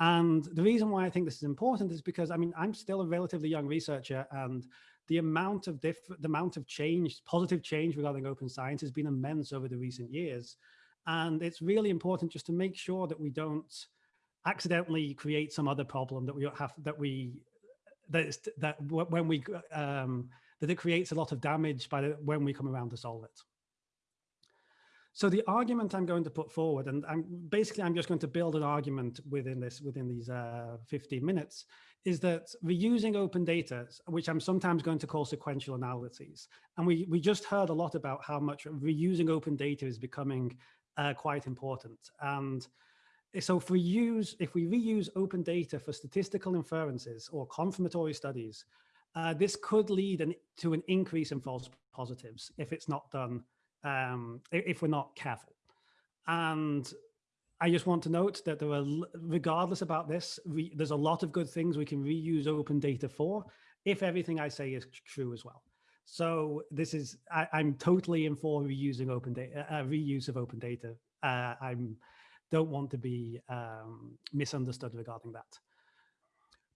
And the reason why I think this is important is because, I mean, I'm still a relatively young researcher and the amount of different, the amount of change, positive change regarding open science has been immense over the recent years. And it's really important just to make sure that we don't accidentally create some other problem that we have, that we, that, that when we, um, that it creates a lot of damage by the, when we come around to solve it. So the argument I'm going to put forward, and I'm basically I'm just going to build an argument within this within these uh, 15 minutes, is that reusing open data, which I'm sometimes going to call sequential analyses, and we we just heard a lot about how much reusing open data is becoming uh, quite important. And so if we use if we reuse open data for statistical inferences or confirmatory studies, uh, this could lead an, to an increase in false positives if it's not done um, if we're not careful. And I just want to note that there are, regardless about this, re, there's a lot of good things we can reuse open data for if everything I say is true as well. So this is, I, am totally in for reusing open data, uh, reuse of open data. Uh, I'm don't want to be um, misunderstood regarding that.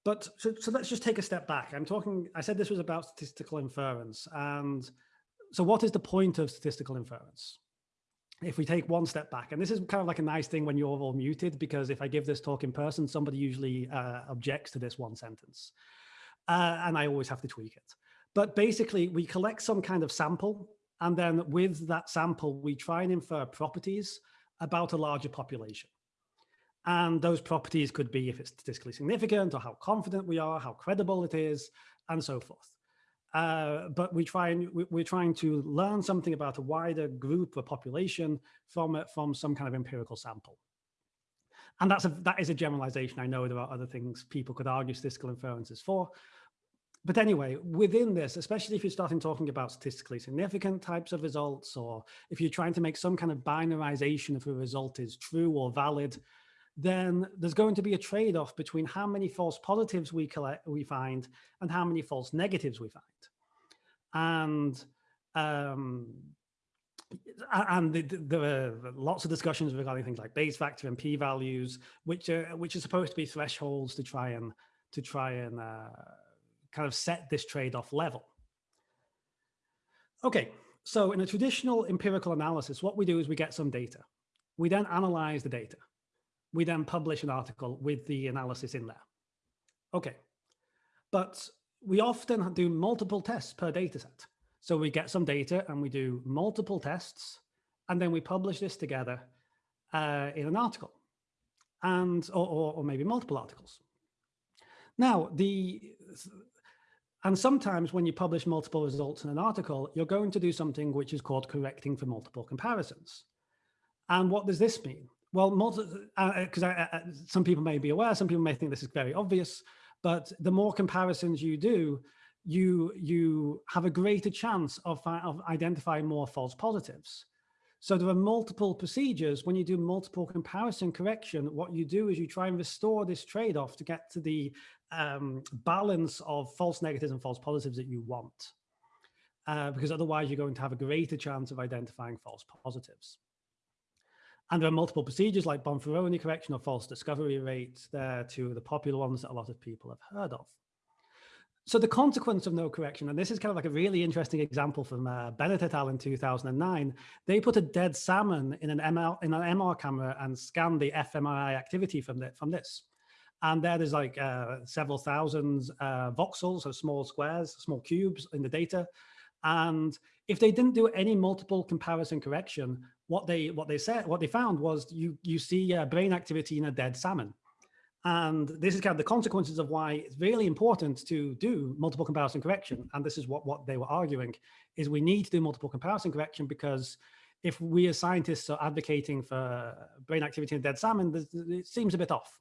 But so, so let's just take a step back. I'm talking, I said this was about statistical inference and so what is the point of statistical inference? If we take one step back, and this is kind of like a nice thing when you're all muted, because if I give this talk in person, somebody usually uh, objects to this one sentence. Uh, and I always have to tweak it. But basically, we collect some kind of sample, and then with that sample, we try and infer properties about a larger population. And those properties could be if it's statistically significant or how confident we are, how credible it is, and so forth. Uh, but we try and we, are trying to learn something about a wider group or population from from some kind of empirical sample. And that's a, that is a generalization. I know there are other things people could argue statistical inferences for. But anyway, within this, especially if you're starting talking about statistically significant types of results, or if you're trying to make some kind of binarization if a result is true or valid, then there's going to be a trade-off between how many false positives we collect, we find and how many false negatives we find. And um, and there are lots of discussions regarding things like Bayes factor and p-values, which are which are supposed to be thresholds to try and to try and uh, kind of set this trade-off level. Okay, so in a traditional empirical analysis, what we do is we get some data. We then analyze the data we then publish an article with the analysis in there. Okay, but we often do multiple tests per data set. So we get some data and we do multiple tests, and then we publish this together uh, in an article, and or, or, or maybe multiple articles. Now, the and sometimes when you publish multiple results in an article, you're going to do something which is called correcting for multiple comparisons. And what does this mean? Well, because uh, uh, uh, some people may be aware, some people may think this is very obvious, but the more comparisons you do, you you have a greater chance of, of identifying more false positives. So there are multiple procedures. When you do multiple comparison correction, what you do is you try and restore this trade-off to get to the um, balance of false negatives and false positives that you want. uh, because otherwise you're going to have a greater chance of identifying false positives. And there are multiple procedures like Bonferroni correction or false discovery rate. They're two of the popular ones that a lot of people have heard of. So the consequence of no correction, and this is kind of like a really interesting example from uh, Bennett et al. in 2009, they put a dead salmon in an, ML, in an MR camera and scanned the fMRI activity from, the, from this. And there is like uh, several thousands uh, voxels, so small squares, small cubes in the data. And if they didn't do any multiple comparison correction, what they what they said, what they found was you you see uh, brain activity in a dead salmon. And this is kind of the consequences of why it's really important to do multiple comparison correction. And this is what, what they were arguing, is we need to do multiple comparison correction because if we as scientists are advocating for brain activity in dead salmon, it seems a bit off.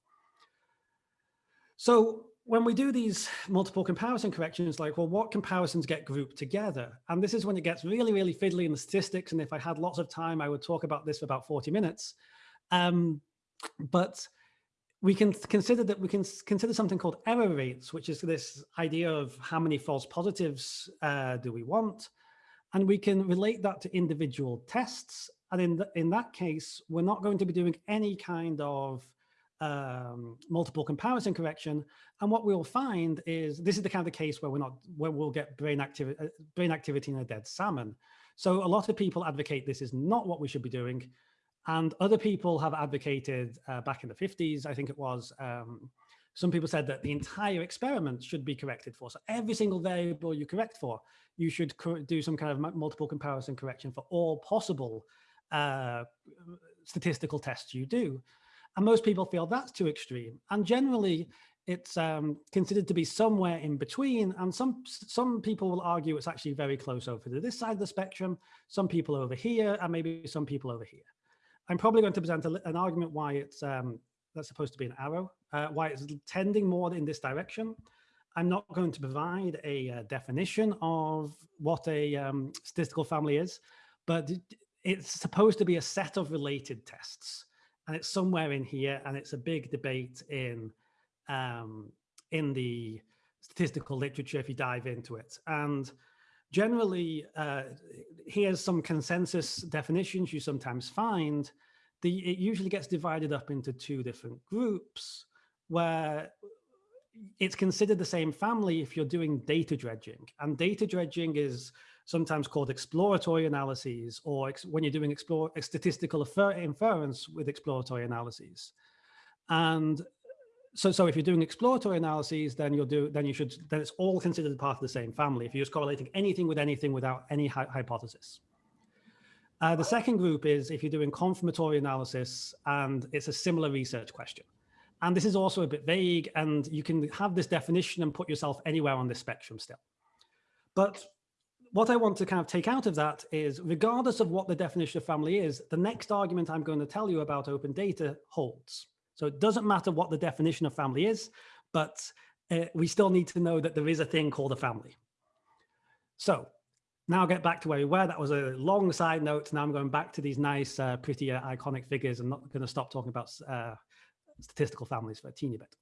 So when we do these multiple comparison corrections, like, well, what comparisons get grouped together? And this is when it gets really, really fiddly in the statistics. And if I had lots of time, I would talk about this for about 40 minutes. Um, but we can consider that we can consider something called error rates, which is this idea of how many false positives uh, do we want. And we can relate that to individual tests. And in, the, in that case, we're not going to be doing any kind of um, multiple comparison correction. And what we'll find is this is the kind of case where we're not where we'll get brain activity uh, brain activity in a dead salmon. So a lot of people advocate this is not what we should be doing. And other people have advocated uh, back in the 50s, I think it was, um, some people said that the entire experiment should be corrected for. So every single variable you correct for, you should do some kind of multiple comparison correction for all possible uh, statistical tests you do. And most people feel that's too extreme. And generally, it's um, considered to be somewhere in between. And some some people will argue it's actually very close over to this side of the spectrum, some people over here, and maybe some people over here. I'm probably going to present a, an argument why it's um, that's supposed to be an arrow, uh, why it's tending more in this direction. I'm not going to provide a uh, definition of what a um, statistical family is, but it's supposed to be a set of related tests. And it's somewhere in here, and it's a big debate in um, in the statistical literature if you dive into it. And generally, uh, here's some consensus definitions you sometimes find. The, it usually gets divided up into two different groups where it's considered the same family if you're doing data dredging. And data dredging is sometimes called exploratory analyses or ex when you're doing explore, statistical inference with exploratory analyses. And so so if you're doing exploratory analyses, then you'll do then you should then it's all considered part of the same family. If you're just correlating anything with anything without any hy hypothesis. Uh, the second group is if you're doing confirmatory analysis and it's a similar research question. And this is also a bit vague and you can have this definition and put yourself anywhere on this spectrum still. But what I want to kind of take out of that is regardless of what the definition of family is, the next argument I'm going to tell you about open data holds. So it doesn't matter what the definition of family is, but uh, we still need to know that there is a thing called a family. So now get back to where we were. That was a long side note. Now I'm going back to these nice, uh, pretty uh, iconic figures. I'm not going to stop talking about uh, statistical families for a teeny bit.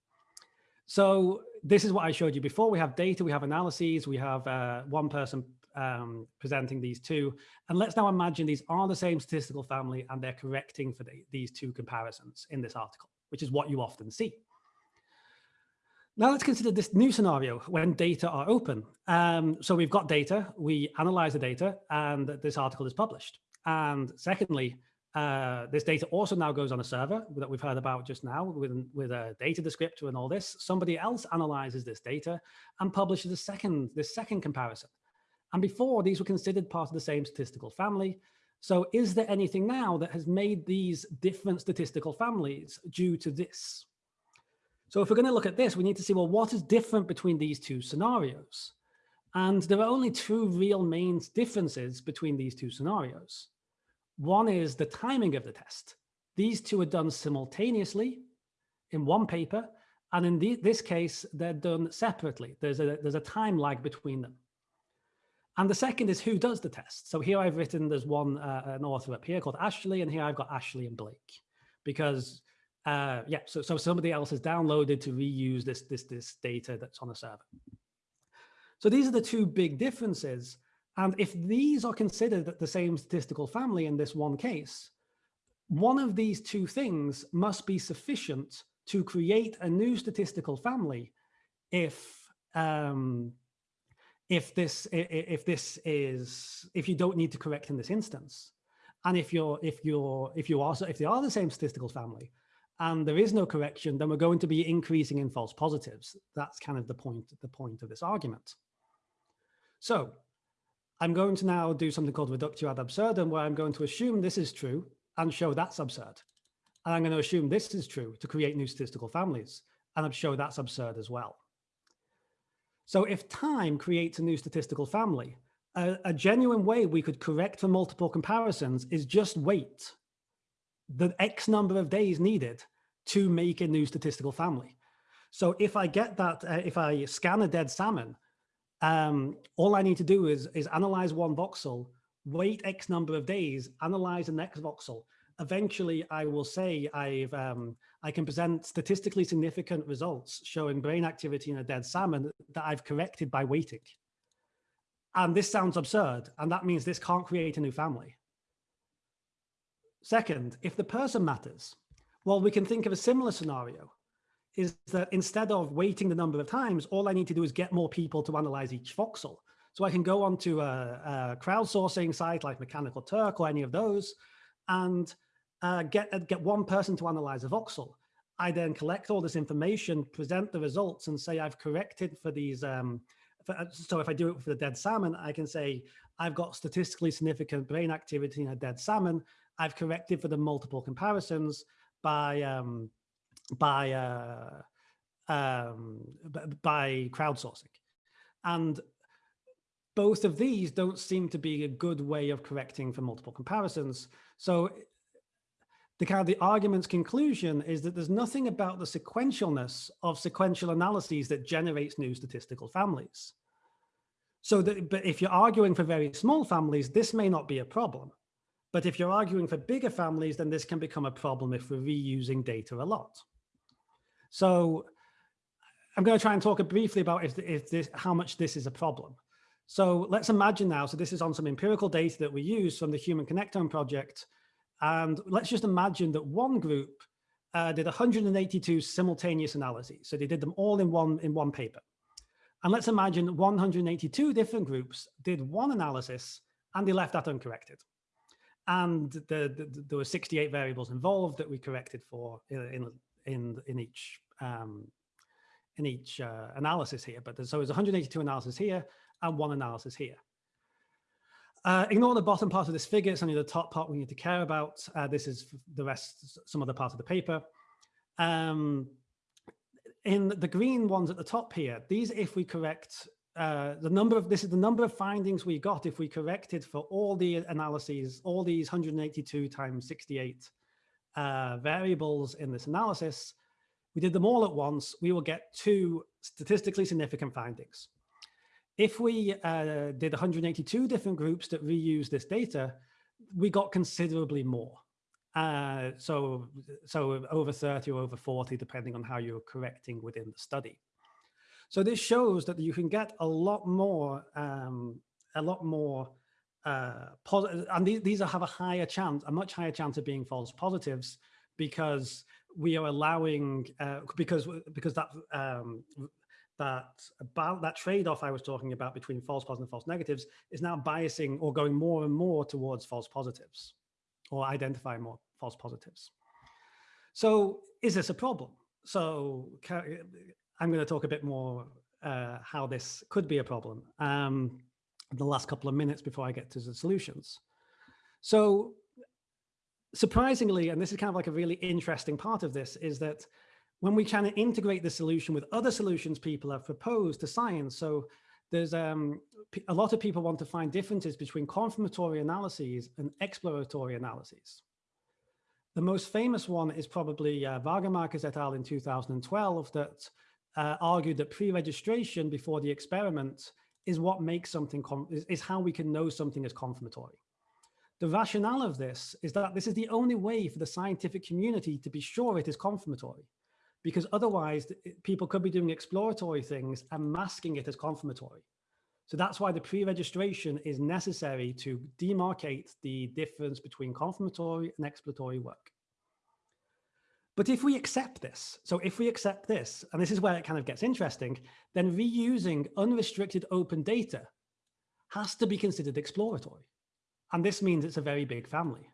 So this is what I showed you before. We have data, we have analyses, we have uh, one person um, presenting these two. And let's now imagine these are the same statistical family and they're correcting for the, these two comparisons in this article which is what you often see. Now let's consider this new scenario when data are open. Um, so we've got data, we analyze the data, and this article is published. And secondly, uh, this data also now goes on a server that we've heard about just now with, with a data descriptor and all this. Somebody else analyzes this data and publishes a second, this second comparison. And before, these were considered part of the same statistical family. So is there anything now that has made these different statistical families due to this? So if we're going to look at this, we need to see, well, what is different between these two scenarios? And there are only two real main differences between these two scenarios. One is the timing of the test. These two are done simultaneously in one paper. And in the, this case, they're done separately. There's a, there's a time lag between them. And the second is who does the test. So here I've written, there's one, uh, an author up here called Ashley, and here I've got Ashley and Blake because uh, yeah, so, so somebody else has downloaded to reuse this, this, this data that's on a server. So these are the two big differences. And if these are considered the same statistical family in this one case, one of these two things must be sufficient to create a new statistical family if um, if this if this is if you don't need to correct in this instance and if you're if you're if you are if they are the same statistical family and there is no correction then we're going to be increasing in false positives. That's kind of the point the point of this argument. So i'm going to now do something called reductio ad absurdum where i'm going to assume this is true and show that's absurd. And i'm going to assume this is true to create new statistical families and show that's absurd as well so if time creates a new statistical family, a, a, genuine way we could correct for multiple comparisons is just wait the X number of days needed to make a new statistical family. So if I get that, uh, if I scan a dead salmon, um, all I need to do is, is analyze one voxel, wait X number of days, analyze the next voxel, eventually I will say I've um, I can present statistically significant results showing brain activity in a dead salmon that I've corrected by waiting. And this sounds absurd, and that means this can't create a new family. Second, if the person matters, well, we can think of a similar scenario, is that instead of waiting the number of times, all I need to do is get more people to analyze each voxel. So I can go onto a, a crowdsourcing site like Mechanical Turk or any of those, and uh, get, uh, get one person to analyze a voxel. I then collect all this information, present the results and say I've corrected for these. Um, for, uh, so if I do it for the dead salmon, I can say I've got statistically significant brain activity in a dead salmon. I've corrected for the multiple comparisons by um, by uh, um, by crowdsourcing. And both of these don't seem to be a good way of correcting for multiple comparisons. So the kind of the argument's conclusion is that there's nothing about the sequentialness of sequential analyses that generates new statistical families. So that, but if you're arguing for very small families, this may not be a problem. But if you're arguing for bigger families, then this can become a problem if we're reusing data a lot. So I'm going to try and talk briefly about if, if this, how much this is a problem. So let's imagine now, so this is on some empirical data that we use from the Human Connectome project and let's just imagine that one group uh, did 182 simultaneous analyses. So they did them all in one, in one paper. And let's imagine 182 different groups did one analysis and they left that uncorrected. And the, the, there were 68 variables involved that we corrected for in, in, in each um, in each uh, analysis here. But so there's 182 analysis here and one analysis here. Uh, ignore the bottom part of this figure. It's only the top part we need to care about. Uh, this is the rest, some other part of the paper. Um, in the green ones at the top here, these, if we correct uh, the number of, this is the number of findings we got if we corrected for all the analyses, all these 182 times 68 uh, variables in this analysis, we did them all at once, we will get two statistically significant findings. If we uh, did 182 different groups that reuse this data, we got considerably more. Uh, so, so over 30 or over 40, depending on how you're correcting within the study. So this shows that you can get a lot more, um, a lot more uh, positive, and these, these have a higher chance, a much higher chance of being false positives because we are allowing, uh, because because that um, that about that trade-off I was talking about between false positives and false negatives is now biasing or going more and more towards false positives or identifying more false positives. So is this a problem? So I'm going to talk a bit more uh, how this could be a problem um, the last couple of minutes before I get to the solutions. So surprisingly, and this is kind of like a really interesting part of this, is that when we of integrate the solution with other solutions people have proposed to science. So there's um, a lot of people want to find differences between confirmatory analyses and exploratory analyses. The most famous one is probably uh, et al. in 2012 that uh, argued that pre-registration before the experiment is what makes something, is, is how we can know something is confirmatory. The rationale of this is that this is the only way for the scientific community to be sure it is confirmatory because otherwise people could be doing exploratory things and masking it as confirmatory. So that's why the pre-registration is necessary to demarcate the difference between confirmatory and exploratory work. But if we accept this, so if we accept this, and this is where it kind of gets interesting, then reusing unrestricted open data has to be considered exploratory. And this means it's a very big family.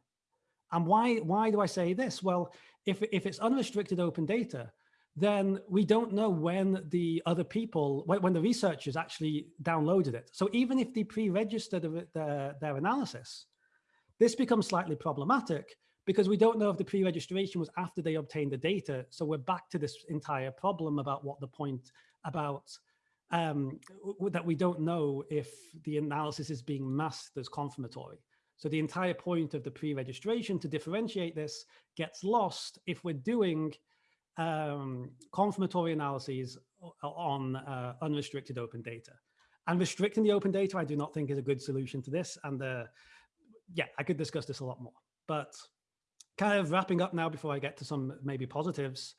And why, why do I say this? Well, if, if it's unrestricted open data, then we don't know when the other people, when, the researchers actually downloaded it. So even if they pre-registered their, their analysis, this becomes slightly problematic because we don't know if the pre-registration was after they obtained the data. So we're back to this entire problem about what the point about um, that we don't know if the analysis is being masked as confirmatory. So the entire point of the pre-registration to differentiate this gets lost if we're doing um, confirmatory analyses on uh, unrestricted open data. And restricting the open data, I do not think is a good solution to this. And uh, yeah, I could discuss this a lot more. But kind of wrapping up now before I get to some maybe positives.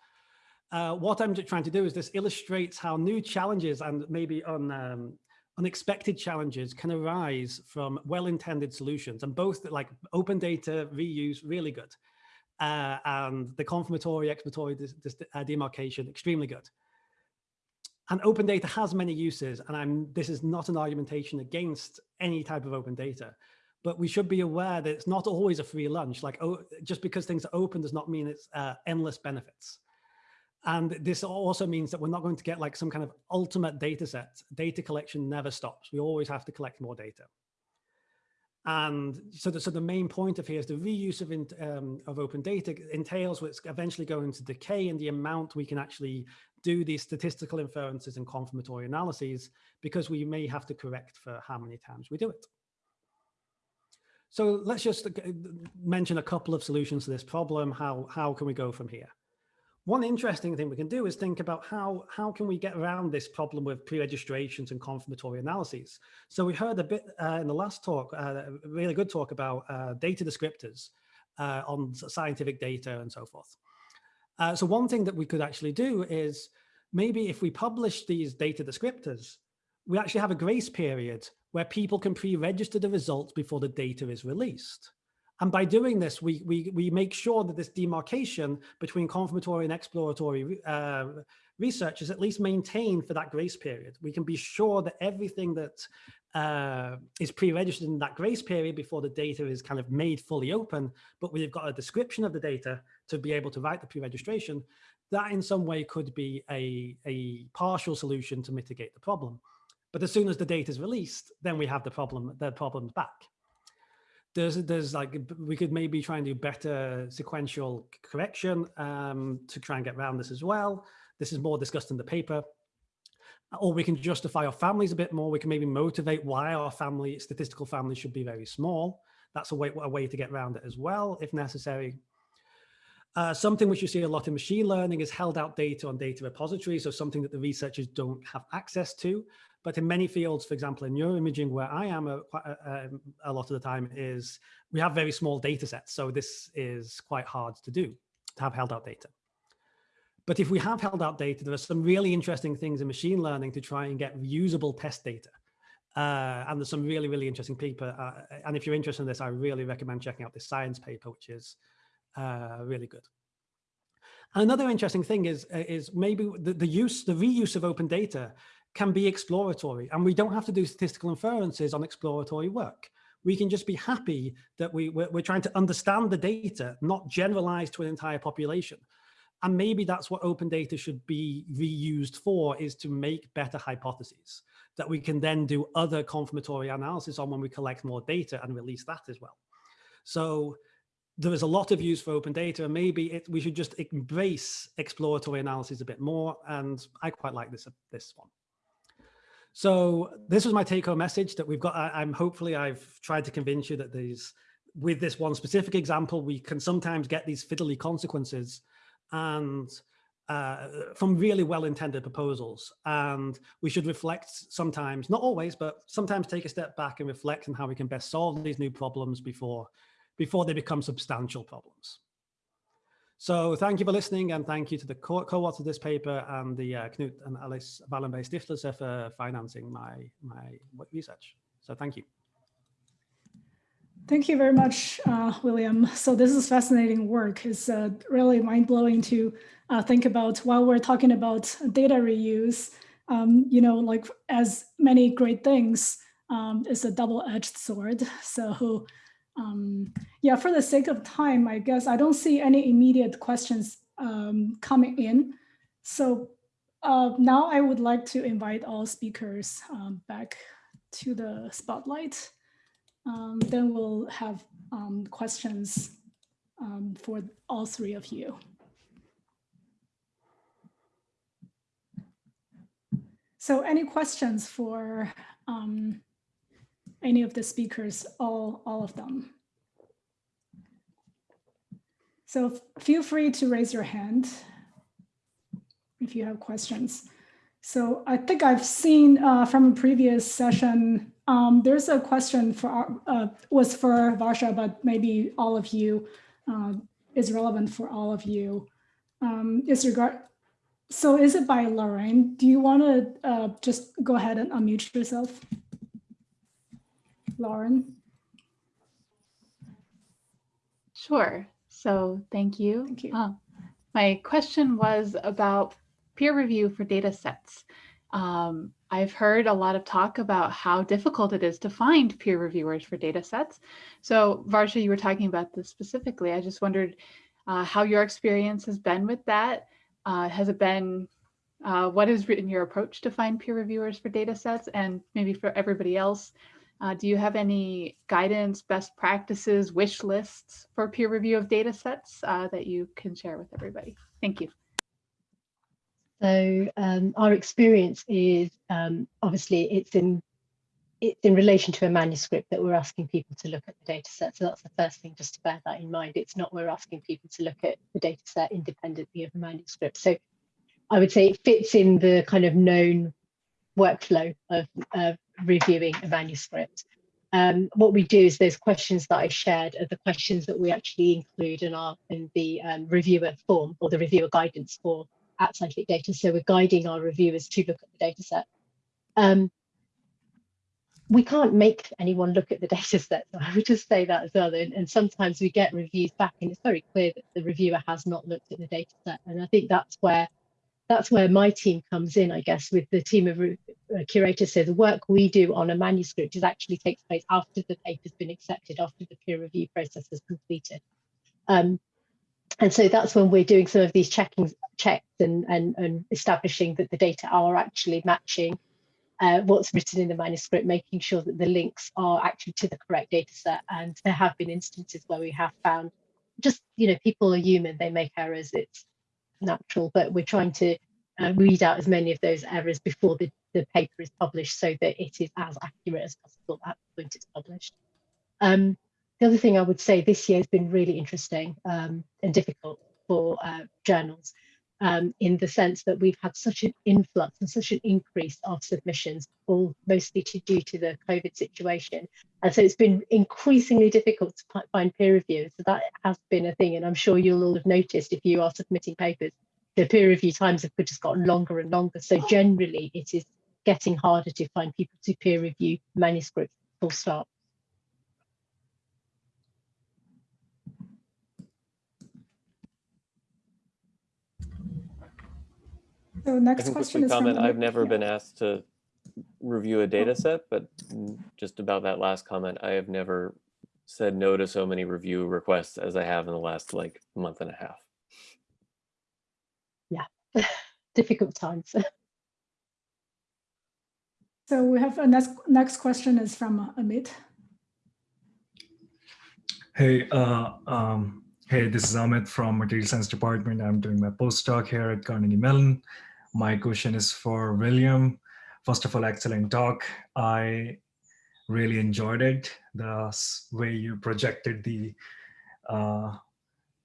Uh, what I'm trying to do is this illustrates how new challenges and maybe on um, unexpected challenges can arise from well-intended solutions and both like open data reuse really good uh, and the confirmatory exploratory uh, demarcation extremely good and open data has many uses and i'm this is not an argumentation against any type of open data but we should be aware that it's not always a free lunch like oh just because things are open does not mean it's uh, endless benefits and this also means that we're not going to get like some kind of ultimate data set. Data collection never stops. We always have to collect more data. And so the, so the main point of here is the reuse of, in, um, of open data entails what's eventually going to decay in the amount we can actually do these statistical inferences and confirmatory analyses because we may have to correct for how many times we do it. So let's just uh, mention a couple of solutions to this problem. How, how can we go from here? One interesting thing we can do is think about how, how can we get around this problem with pre-registrations and confirmatory analyses. So we heard a bit uh, in the last talk, uh, a really good talk about uh, data descriptors uh, on scientific data and so forth. Uh, so one thing that we could actually do is maybe if we publish these data descriptors, we actually have a grace period where people can pre-register the results before the data is released. And by doing this, we, we, we make sure that this demarcation between confirmatory and exploratory uh, research is at least maintained for that grace period. We can be sure that everything that uh, is pre-registered in that grace period before the data is kind of made fully open, but we've got a description of the data to be able to write the pre-registration, that in some way could be a, a partial solution to mitigate the problem. But as soon as the data is released, then we have the problem, the problems back there's there's like we could maybe try and do better sequential correction um, to try and get around this as well. This is more discussed in the paper. Or we can justify our families a bit more. We can maybe motivate why our family, statistical family should be very small. That's a way, a way to get around it as well, if necessary. Uh, something which you see a lot in machine learning is held out data on data repositories, so something that the researchers don't have access to. But in many fields, for example, in neuroimaging, where I am a, a, a lot of the time is we have very small data sets. So this is quite hard to do, to have held out data. But if we have held out data, there are some really interesting things in machine learning to try and get reusable test data. Uh, and there's some really, really interesting paper. Uh, and if you're interested in this, I really recommend checking out this science paper, which is uh, really good. Another interesting thing is, is maybe the, the use, the reuse of open data can be exploratory and we don't have to do statistical inferences on exploratory work. We can just be happy that we, we're, we're trying to understand the data, not generalize to an entire population. And maybe that's what open data should be reused for is to make better hypotheses that we can then do other confirmatory analysis on when we collect more data and release that as well. So there is a lot of use for open data and maybe it, we should just embrace exploratory analysis a bit more. And I quite like this, this one. So this was my take home message that we've got. I, am hopefully I've tried to convince you that these, with this one specific example, we can sometimes get these fiddly consequences and uh, from really well-intended proposals. And we should reflect sometimes, not always, but sometimes take a step back and reflect on how we can best solve these new problems before, before they become substantial problems. So thank you for listening and thank you to the co- co-author of this paper and the uh, Knut and Alice Wallenberg Stiftelse for financing my, my research. So thank you. Thank you very much, uh, William. So this is fascinating work. It's uh, really mind-blowing to uh, think about while we're talking about data reuse, um, you know, like as many great things, um, it's a double-edged sword. So um, yeah, for the sake of time, I guess I don't see any immediate questions um, coming in. So uh, now I would like to invite all speakers um, back to the spotlight. Um, then we'll have um, questions um, for all three of you. So any questions for um, any of the speakers, all, all of them? So feel free to raise your hand if you have questions. So I think I've seen uh, from a previous session, um, there's a question for uh, was for Varsha, but maybe all of you uh, is relevant for all of you. Um, is regard. So is it by Lorraine? Do you want to uh, just go ahead and unmute yourself, Lauren? Sure. So thank you. Thank you. Uh, my question was about peer review for data sets. Um, I've heard a lot of talk about how difficult it is to find peer reviewers for data sets. So Varsha, you were talking about this specifically. I just wondered uh, how your experience has been with that. Uh, has it been, uh, what has been your approach to find peer reviewers for data sets? And maybe for everybody else, uh, do you have any guidance, best practices, wish lists for peer review of data sets uh, that you can share with everybody? Thank you. So um, our experience is um, obviously it's in it's in relation to a manuscript that we're asking people to look at the data set. So that's the first thing, just to bear that in mind. It's not we're asking people to look at the data set independently of the manuscript. So I would say it fits in the kind of known workflow of, of reviewing a manuscript. Um, what we do is those questions that I shared are the questions that we actually include in our in the um, reviewer form or the reviewer guidance for at scientific data. So we're guiding our reviewers to look at the data set. Um, we can't make anyone look at the data set. So I would just say that as well. And, and, sometimes we get reviews back and it's very clear that the reviewer has not looked at the data set. And I think that's where that's where my team comes in, I guess, with the team of uh, curators. So the work we do on a manuscript is actually takes place after the paper's been accepted, after the peer review process has completed. Um, and so that's when we're doing some of these checking checks and, and, and establishing that the data are actually matching uh, what's written in the manuscript, making sure that the links are actually to the correct data set. And there have been instances where we have found just, you know, people are human, they make errors, it's natural, but we're trying to uh, weed out as many of those errors before the, the paper is published so that it is as accurate as possible at the point it's published. Um, the other thing I would say this year has been really interesting um, and difficult for uh, journals um, in the sense that we've had such an influx and such an increase of submissions, all mostly to, due to the COVID situation. And so it's been increasingly difficult to find peer reviewers. So that has been a thing. And I'm sure you'll all have noticed if you are submitting papers, the peer review times have just gotten longer and longer. So generally it is getting harder to find people to peer review manuscripts full stop. So next question is comment. from I've never yeah. been asked to review a data set, but just about that last comment, I have never said no to so many review requests as I have in the last like month and a half. Yeah, difficult times. So we have a next next question is from Amit. Hey, uh, um, hey, this is Amit from Material Science Department. I'm doing my postdoc here at Carnegie Mellon. My question is for William. First of all, excellent talk. I really enjoyed it. The way you projected the uh,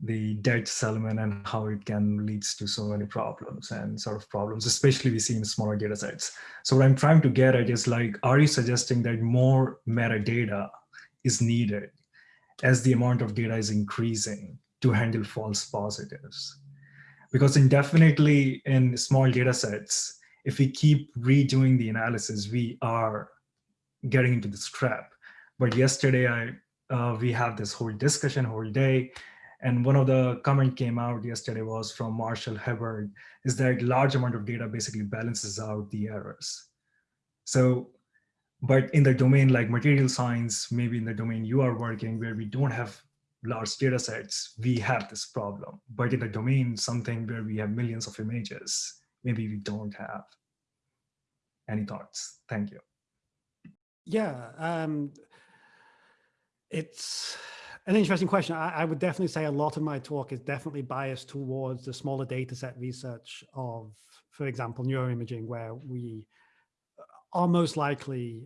the dead Salmon and how it can leads to so many problems and sort of problems, especially we see in smaller data sets. So what I'm trying to get at is like, are you suggesting that more metadata is needed as the amount of data is increasing to handle false positives. Because indefinitely in small data sets, if we keep redoing the analysis, we are getting into this trap. But yesterday, I uh, we have this whole discussion whole day, and one of the comment came out yesterday was from Marshall Hibbard, is that large amount of data basically balances out the errors. So, but in the domain like material science, maybe in the domain you are working where we don't have large data sets, we have this problem. But in the domain, something where we have millions of images, maybe we don't have. Any thoughts? Thank you. Yeah, um, it's an interesting question. I, I, would definitely say a lot of my talk is definitely biased towards the smaller data set research of, for example, neuroimaging, where we are most likely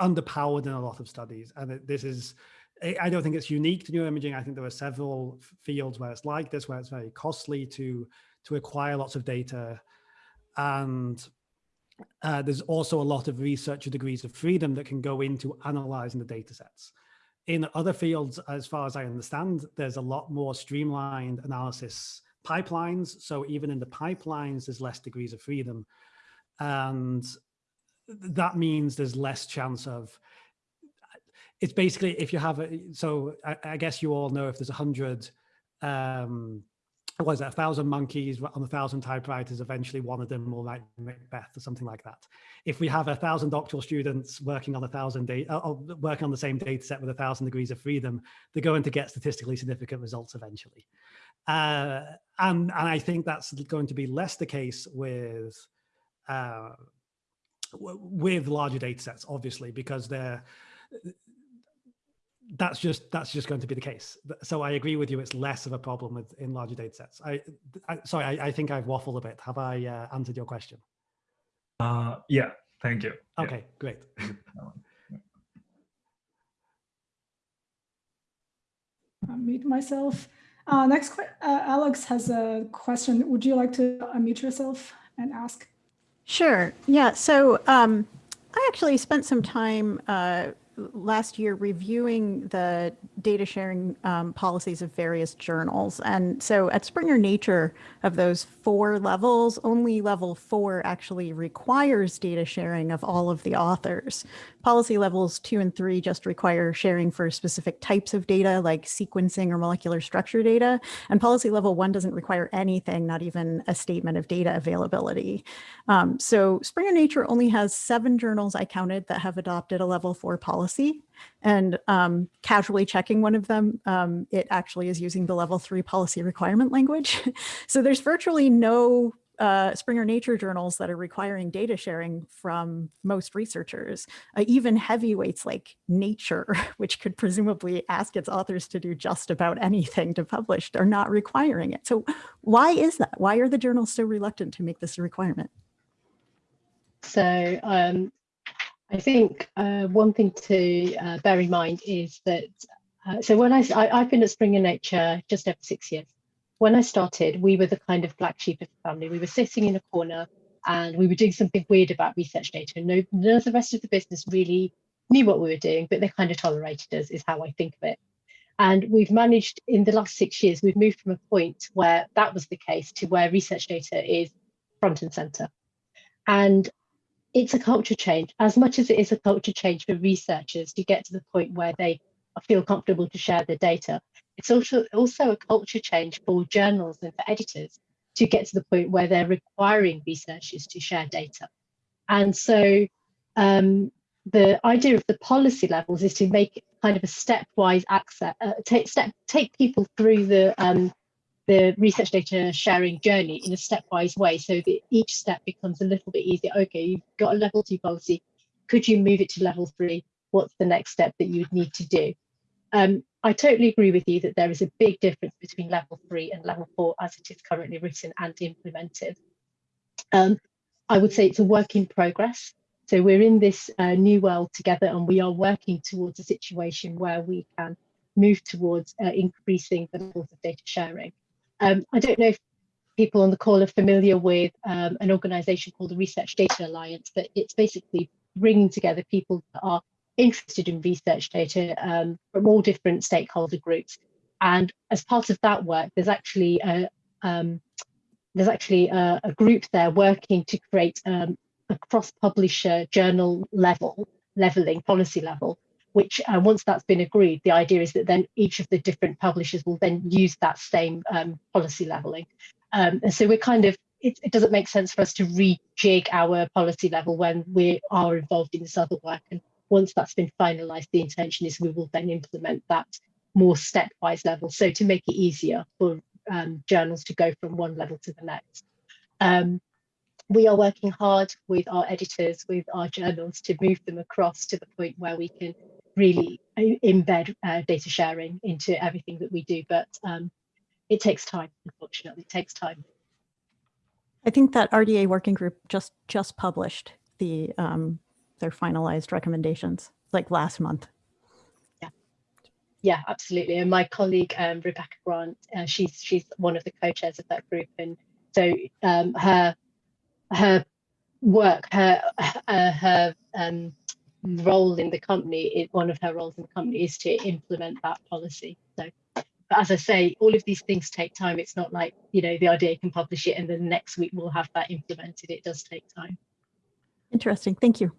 underpowered in a lot of studies. And this is, I don't think it's unique to neuroimaging. I think there are several fields where it's like this, where it's very costly to, to acquire lots of data. And uh, there's also a lot of researcher degrees of freedom that can go into analyzing the data sets. In other fields, as far as I understand, there's a lot more streamlined analysis pipelines. So even in the pipelines, there's less degrees of freedom. And that means there's less chance of, it's basically if you have, a, so I, I guess you all know if there's a hundred um, was a thousand monkeys on a thousand typewriters, eventually one of them will write Macbeth or something like that. If we have a thousand doctoral students working on a thousand data, uh, uh, working on the same data set with a thousand degrees of freedom, they're going to get statistically significant results eventually. Uh, and, and I think that's going to be less the case with uh, with larger data sets, obviously, because they're that's just that's just going to be the case. So I agree with you. It's less of a problem with in larger data sets. I, I sorry, I, I, think I've waffled a bit. Have I uh, answered your question? Uh, yeah, thank you. Okay, yeah. great. Unmute myself. Uh, next, uh, Alex has a question. Would you like to unmute yourself and ask? Sure. Yeah. So um, I actually spent some time uh, last year reviewing the data sharing um, policies of various journals. And so at Springer Nature of those four levels, only level four actually requires data sharing of all of the authors. Policy levels two and three just require sharing for specific types of data like sequencing or molecular structure data. And policy level one doesn't require anything, not even a statement of data availability. Um, so Springer Nature only has seven journals I counted that have adopted a level four policy and um, casually checking one of them, um, it actually is using the level three policy requirement language. so there's virtually no uh, Springer Nature journals that are requiring data sharing from most researchers, uh, even heavyweights like Nature, which could presumably ask its authors to do just about anything to publish, are not requiring it. So why is that? Why are the journals so reluctant to make this a requirement? So um, I think uh, one thing to uh, bear in mind is that, uh, so when I, I, have been at Springer Nature just over six years. When I started, we were the kind of black sheep of the family. We were sitting in a corner and we were doing something weird about research data. No, none of the rest of the business really knew what we were doing, but they kind of tolerated us is how I think of it. And we've managed in the last six years, we've moved from a point where that was the case to where research data is front and center. And it's a culture change as much as it is a culture change for researchers to get to the point where they feel comfortable to share their data. It's also also a culture change for journals and for editors to get to the point where they're requiring researchers to share data. And so um, the idea of the policy levels is to make kind of a stepwise access, uh, take step, take people through the um, the research data sharing journey in a stepwise way so that each step becomes a little bit easier. Okay, you've got a level two policy. Could you move it to level three? What's the next step that you would need to do? Um, I totally agree with you that there is a big difference between level three and level four as it is currently written and implemented. Um, I would say it's a work in progress. So we're in this uh, new world together and we are working towards a situation where we can move towards uh, increasing the levels of data sharing. Um, I don't know if people on the call are familiar with um, an organization called the Research Data Alliance, but it's basically bringing together people that are interested in research data um, from all different stakeholder groups. And as part of that work, there's actually a, um, there's actually a, a, group there working to create um, a cross-publisher journal level, leveling policy level, which uh, once that's been agreed, the idea is that then each of the different publishers will then use that same um, policy leveling. Um, and so we're kind of, it, it, doesn't make sense for us to rejig our policy level when we are involved in this other work. And once that's been finalized, the intention is we will then implement that more stepwise level. So to make it easier for um, journals to go from one level to the next. Um, we are working hard with our editors, with our journals to move them across to the point where we can really embed uh, data sharing into everything that we do. But um, it takes time, unfortunately, it takes time. I think that RDA working group just just published the um, their finalized recommendations like last month. Yeah, yeah, absolutely. And my colleague um, Rebecca Grant, uh, she's she's one of the co-chairs of that group, and so um, her her work, her uh, her um, role in the company, it, one of her roles in the company is to implement that policy. So, but as I say, all of these things take time. It's not like, you know, the idea can publish it and then next week we'll have that implemented. It does take time. Interesting. Thank you.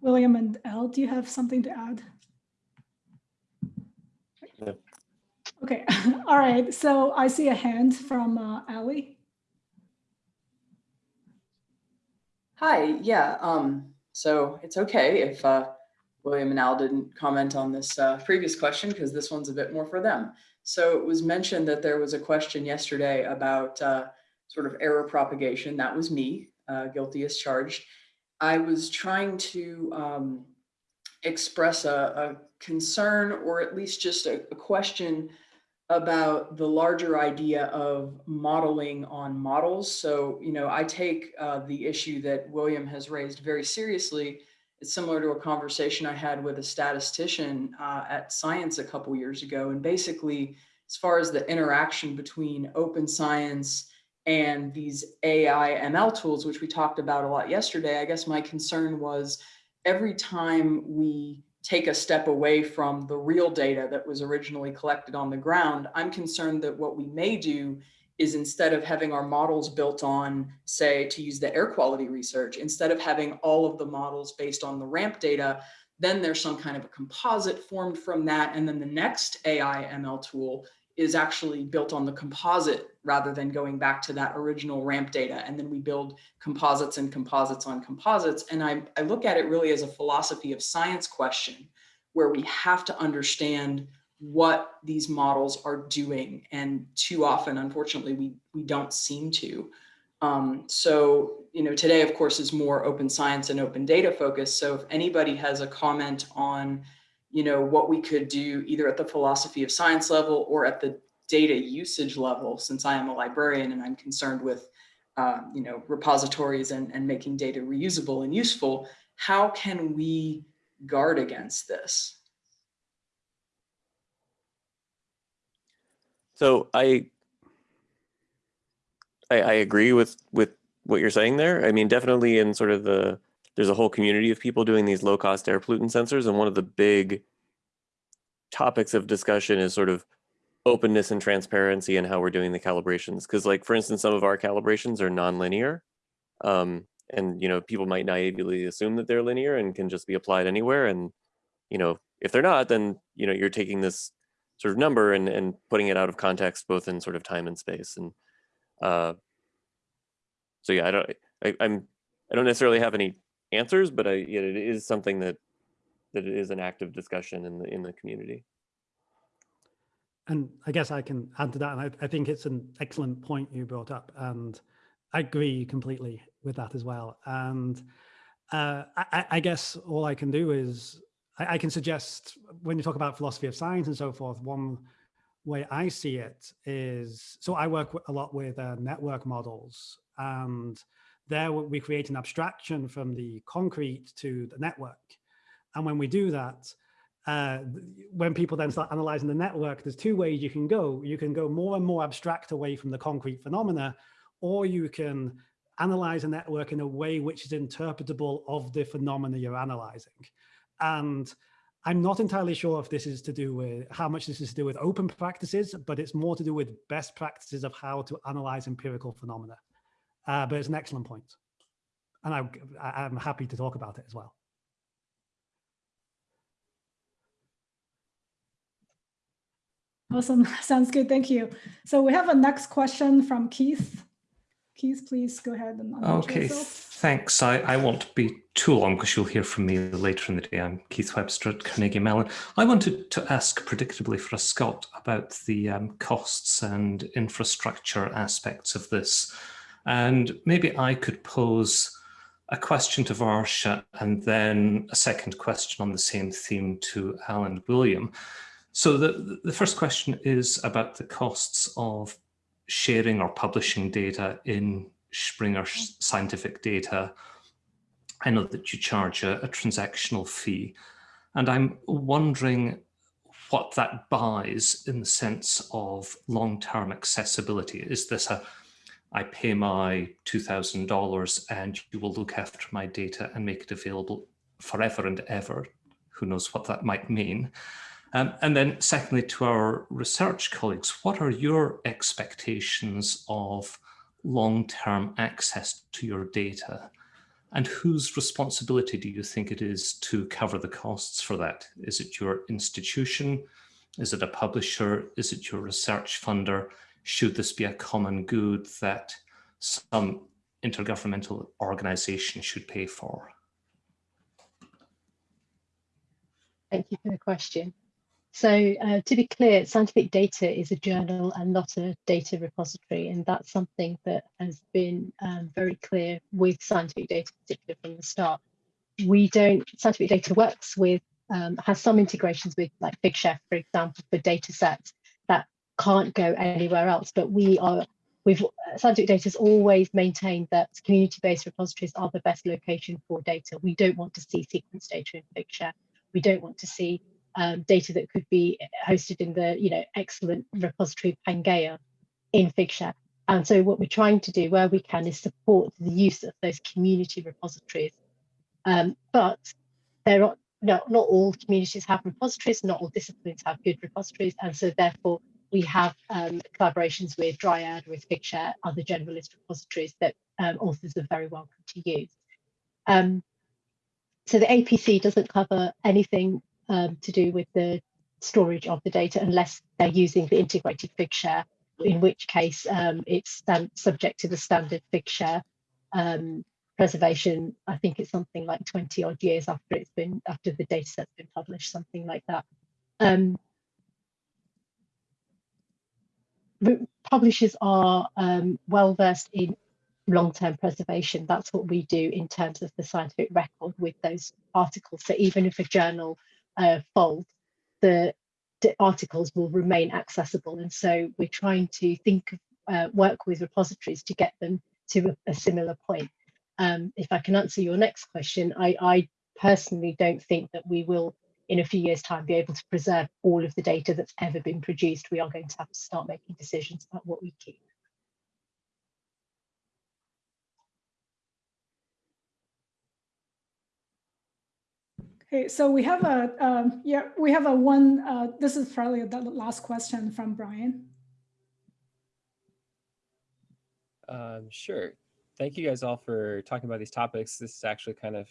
William and Elle, do you have something to add? No. Okay. All right. So I see a hand from uh, Ali. Hi, yeah, um, so it's okay if uh, William and Al didn't comment on this uh, previous question because this one's a bit more for them. So it was mentioned that there was a question yesterday about uh, sort of error propagation. That was me, uh, guilty as charged. I was trying to um, express a, a, concern or at least just a, a question about the larger idea of modeling on models. So, you know, I take uh, the issue that William has raised very seriously. It's similar to a conversation I had with a statistician uh, at Science a couple years ago. And basically, as far as the interaction between open science and these AI ML tools, which we talked about a lot yesterday, I guess my concern was every time we take a step away from the real data that was originally collected on the ground, I'm concerned that what we may do is instead of having our models built on, say, to use the air quality research, instead of having all of the models based on the ramp data, then there's some kind of a composite formed from that. And then the next AI ML tool is actually built on the composite rather than going back to that original ramp data. And then we build composites and composites on composites. And I, I look at it really as a philosophy of science question, where we have to understand what these models are doing. And too often, unfortunately, we, we don't seem to. Um, so, you know, today, of course, is more open science and open data focused. So if anybody has a comment on you know, what we could do either at the philosophy of science level or at the data usage level, since I am a librarian and I'm concerned with, uh, you know, repositories and, and making data reusable and useful, how can we guard against this? So I, I, I agree with with what you're saying there. I mean, definitely in sort of the there's a whole community of people doing these low cost air pollutant sensors. And one of the big topics of discussion is sort of openness and transparency and how we're doing the calibrations. Cause like, for instance, some of our calibrations are nonlinear. Um, and, you know, people might naively assume that they're linear and can just be applied anywhere. And, you know, if they're not, then, you know, you're taking this sort of number and, and putting it out of context, both in sort of time and space. And uh, so, yeah, I don't, I, I'm, I don't necessarily have any answers, but I, yet it is something that that it is an active discussion in the in the community. And I guess I can add to that. And I, I think it's an excellent point you brought up. And I agree completely with that as well. And uh, I, I, guess all I can do is I, I, can suggest when you talk about philosophy of science and so forth, one way I see it is, so I work a lot with uh, network models and there we create an abstraction from the concrete to the network. And when we do that, uh, when people then start analyzing the network, there's two ways you can go. You can go more and more abstract away from the concrete phenomena, or you can analyze a network in a way which is interpretable of the phenomena you're analyzing. And I'm not entirely sure if this is to do with how much this is to do with open practices, but it's more to do with best practices of how to analyze empirical phenomena. Uh, but it's an excellent point. And I, I'm happy to talk about it as well. Awesome. Sounds good. Thank you. So we have a next question from Keith. Keith, please go ahead and unmute Okay, yourself. thanks. I, I won't be too long because you'll hear from me later in the day. I'm Keith Webster at Carnegie Mellon. I wanted to ask predictably for a Scott about the um, costs and infrastructure aspects of this. And maybe I could pose a question to Varsha and then a second question on the same theme to Alan William. So the, the first question is about the costs of sharing or publishing data in Springer scientific data. I know that you charge a, a transactional fee, and I'm wondering what that buys in the sense of long-term accessibility. Is this a, I pay my $2,000 and you will look after my data and make it available forever and ever? Who knows what that might mean? Um, and then secondly, to our research colleagues, what are your expectations of long-term access to your data? And whose responsibility do you think it is to cover the costs for that? Is it your institution? Is it a publisher? Is it your research funder? Should this be a common good that some intergovernmental organization should pay for? Thank you for the question. So uh, to be clear, scientific data is a journal and not a data repository. And that's something that has been um, very clear with scientific data, particularly from the start. We don't, scientific data works with, um, has some integrations with like Figshare, for example, for data sets can't go anywhere else. But we are, we've, scientific data has always maintained that community-based repositories are the best location for data. We don't want to see sequence data in Figshare. We don't want to see um, data that could be hosted in the you know excellent repository Pangaea in Figshare. And so what we're trying to do where we can is support the use of those community repositories. Um, but there are not, not all communities have repositories, not all disciplines have good repositories. And so therefore we have um, collaborations with Dryad, with Figshare, other generalist repositories that um, authors are very welcome to use. Um, so the APC doesn't cover anything um, to do with the storage of the data unless they're using the integrated Figshare, in which case um, it's subject to the standard Figshare um, preservation. I think it's something like 20 odd years after it's been after the data set's been published, something like that. Um, publishers are um, well versed in long-term preservation. That's what we do in terms of the scientific record with those articles. So even if a journal uh, fold, the, articles will remain accessible. And so we're trying to think, uh, work with repositories to get them to a, a similar point. Um, if I can answer your next question, I, I personally don't think that we will in a few years time be able to preserve all of the data that's ever been produced. We are going to have to start making decisions about what we keep. Okay, so we have a, um, yeah, we have a one, uh, this is probably the last question from Brian. Um, sure. Thank you guys all for talking about these topics. This is actually kind of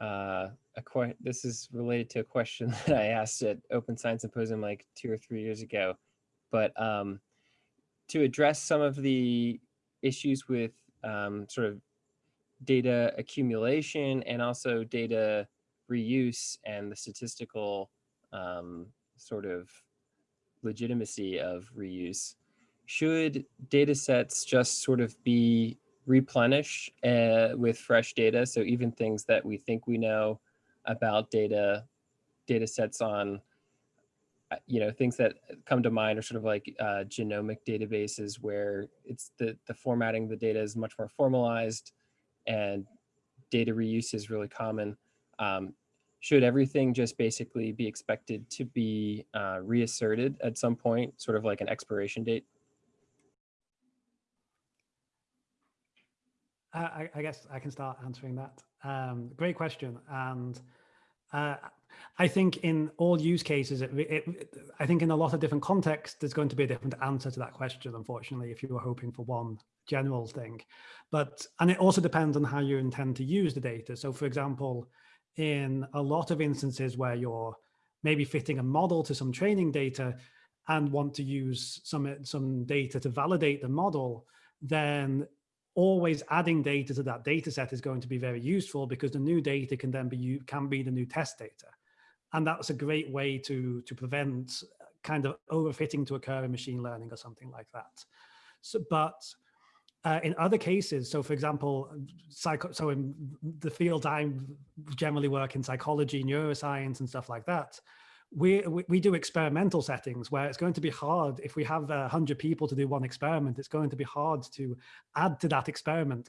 uh, a que this is related to a question that I asked at Open Science Symposium like two or three years ago. But um, to address some of the issues with um, sort of data accumulation and also data reuse and the statistical um, sort of legitimacy of reuse. Should data sets just sort of be replenished uh, with fresh data? So even things that we think we know about data, data sets on, uh, you know, things that come to mind are sort of like uh, genomic databases where it's the, the formatting the data is much more formalized and data reuse is really common. Um, should everything just basically be expected to be uh, reasserted at some point, sort of like an expiration date? I, I, guess I can start answering that. Um, great question. And uh, I think in all use cases, it, it, I think in a lot of different contexts, there's going to be a different answer to that question, unfortunately, if you were hoping for one general thing. But, and it also depends on how you intend to use the data. So for example, in a lot of instances where you're maybe fitting a model to some training data and want to use some, some data to validate the model, then always adding data to that data set is going to be very useful because the new data can then be you can be the new test data. And that's a great way to, to prevent kind of overfitting to occur in machine learning or something like that. So, but uh, in other cases, so for example, psycho, so in the field I generally work in psychology, neuroscience and stuff like that, we, we do experimental settings where it's going to be hard if we have a hundred people to do one experiment, it's going to be hard to add to that experiment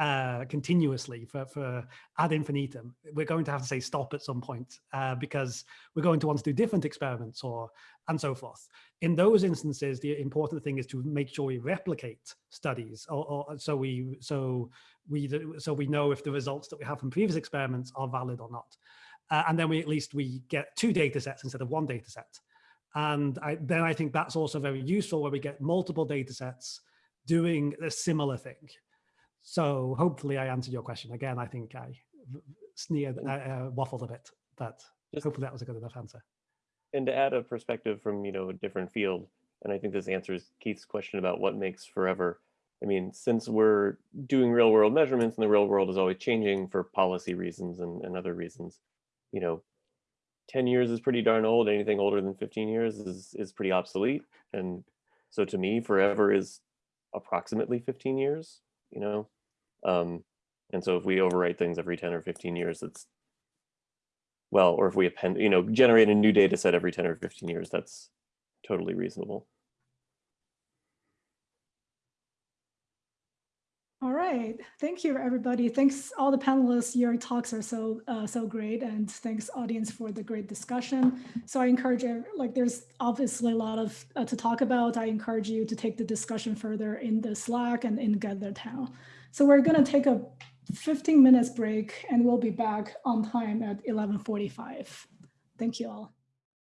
uh, continuously for, for ad infinitum. We're going to have to say stop at some point uh, because we're going to want to do different experiments or and so forth. In those instances, the important thing is to make sure we replicate studies or, or so we so we so we know if the results that we have from previous experiments are valid or not. Uh, and then we at least we get two data sets instead of one data set. And I, then I think that's also very useful where we get multiple data sets doing a similar thing. So hopefully I answered your question. Again, I think I sneered, uh, uh, waffled a bit, but Just, hopefully that was a good enough answer. And to add a perspective from, you know, a different field, and I think this answers Keith's question about what makes forever. I mean, since we're doing real world measurements and the real world is always changing for policy reasons and, and other reasons, you know, 10 years is pretty darn old. Anything older than 15 years is, is pretty obsolete. And so to me, forever is approximately 15 years you know? Um, and so if we overwrite things every 10 or 15 years, that's, well, or if we append, you know, generate a new data set every 10 or 15 years, that's totally reasonable. All right, thank you everybody. Thanks all the panelists. Your talks are so uh, so great, and thanks audience for the great discussion. So I encourage like there's obviously a lot of uh, to talk about. I encourage you to take the discussion further in the Slack and in GatherTown. So we're gonna take a 15 minutes break, and we'll be back on time at 11:45. Thank you all.